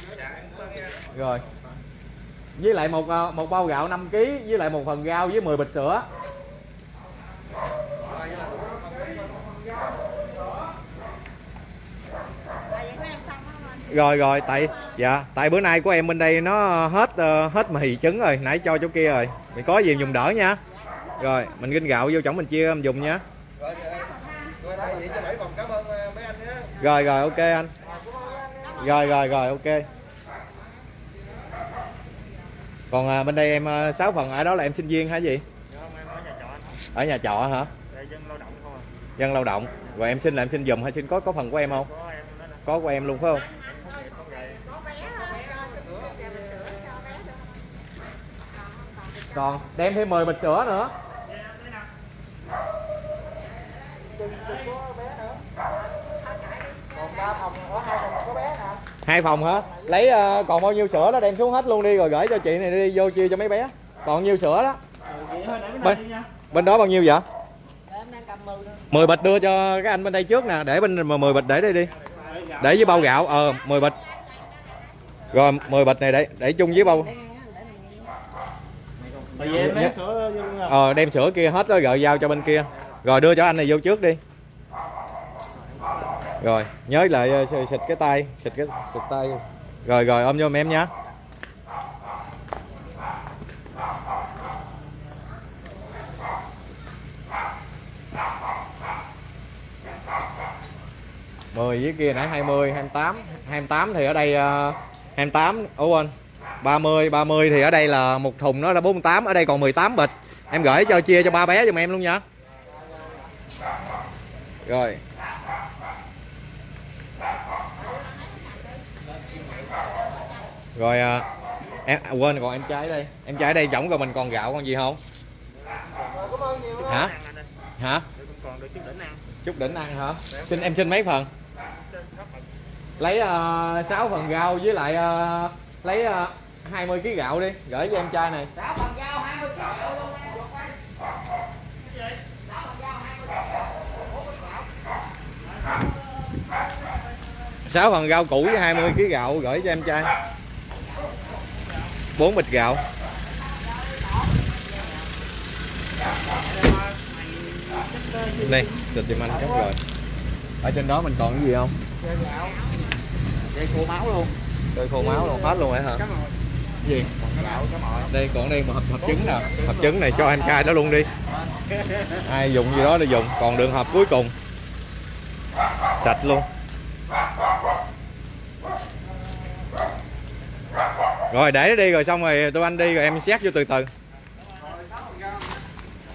Rồi. Với lại một ờ, một bao gạo 5 kg với lại một phần rau với 10 bịch sữa. Rồi rồi tại dạ tại bữa nay của em bên đây nó hết uh, hết mì trứng rồi nãy cho chỗ kia rồi. Mình có gì dùng đỡ nha. Rồi mình ginh gạo vô chổng mình chia em dùng nha. Rồi rồi ok anh. Rồi rồi rồi ok. Còn à, bên đây em à, 6 phần ở đó là em sinh viên hả gì? Ở nhà trọ hả? Dân lao động. Rồi em xin là em xin dùm hay xin có có phần của em không? Có của em luôn phải không? Còn đem thêm 10 bịch sữa nữa. Hai phòng hả? Lấy uh, còn bao nhiêu sữa đó đem xuống hết luôn đi rồi gửi cho chị này đi vô chia cho mấy bé. Còn nhiêu sữa đó? Bên, bên đó bao nhiêu vậy? 10 bịch đưa cho cái anh bên đây trước nè để bên mà 10 bịch để đây đi. Để với bao gạo ờ 10 bịch. Rồi 10 bịch này để để chung với bao Tại vì em lấy sữa ờ đem sữa kia hết đó rồi giao cho bên kia. Rồi đưa cho anh này vô trước đi. Rồi nhớ lại ờ, xịt cái tay xịt cái xịt tay. Rồi rồi ôm vô em nha mười với kia nãy 20, 28 28 thì ở đây uh, 28 Ủa quên 30, 30 thì ở đây là một thùng nó là 48 Ở đây còn 18 bịch. Em gửi cho chia cho ba bé giùm em luôn nha. Rồi. Rồi à, em à, quên còn em trái đây. Em trái đây giống rồi mình còn gạo còn gì không? Hả? Hả? Chút đỉnh ăn hả? Xin em xin mấy phần? Lấy à, uh, 6 phần rau với lại uh, Lấy uh, 20 kg gạo đi Gửi cho em trai này 6 phần rau củ với 20 kg gạo gửi cho em trai 4 bịch gạo Đây, xịt giùm anh chút rồi Ở trên đó mình còn cái gì không? Dây khô máu luôn. Đây khô máu luôn, hết luôn rồi hả? Cái gì? Đây còn đây một hộp, hộp trứng nè Hộp trứng này cho em trai đó luôn đi. [laughs] Ai dùng gì đó để dùng. Còn đường hộp cuối cùng. Sạch luôn. Rồi để nó đi rồi xong rồi tụi anh đi rồi em xét vô từ từ.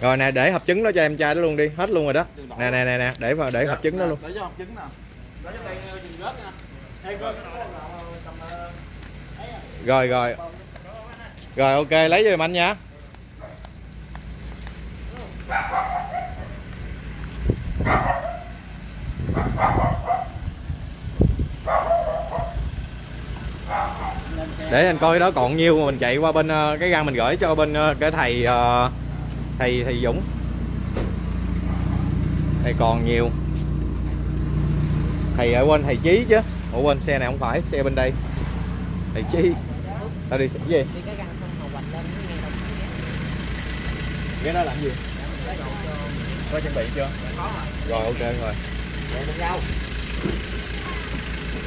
Rồi nè để hộp trứng đó cho em trai đó luôn đi. Hết luôn rồi đó. Nè nè nè nè để vào để hộp trứng đó luôn. Để cho hộp trứng nè. Để cho đây chừng rớt nha. Ê, coi cái đó là tầm, ờ, Rồi rồi rồi ok lấy cho giùm anh nha Để anh coi đó còn nhiêu mà mình chạy qua bên ờ, cái găng mình gửi cho bên ờ, cái thầy ờ, thầy thầy Dũng. Đây còn nhiều. Thầy ở quên thầy Chí chứ. Ủa quên xe này không phải, xe bên đây. Thầy Chí. Tao đi cái gì? đi cái găng xong màu hoạch lên ngay đầu cái đó làm gì? Có chuẩn bị chưa? Rồi ok rồi.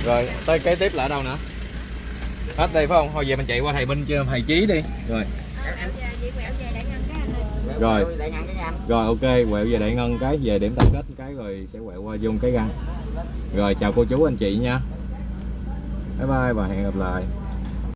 Rồi tới kế tiếp là ở đâu nữa? Hết đây phải không? Thôi về mình chạy qua thầy bên chưa thầy Chí đi. Rồi. cái ơi Rồi. cái Rồi ok, quẹo về đại ngân cái về điểm tập kết cái rồi sẽ quẹo qua vô cái găng. Rồi chào cô chú anh chị nha. Bye bye và hẹn gặp lại.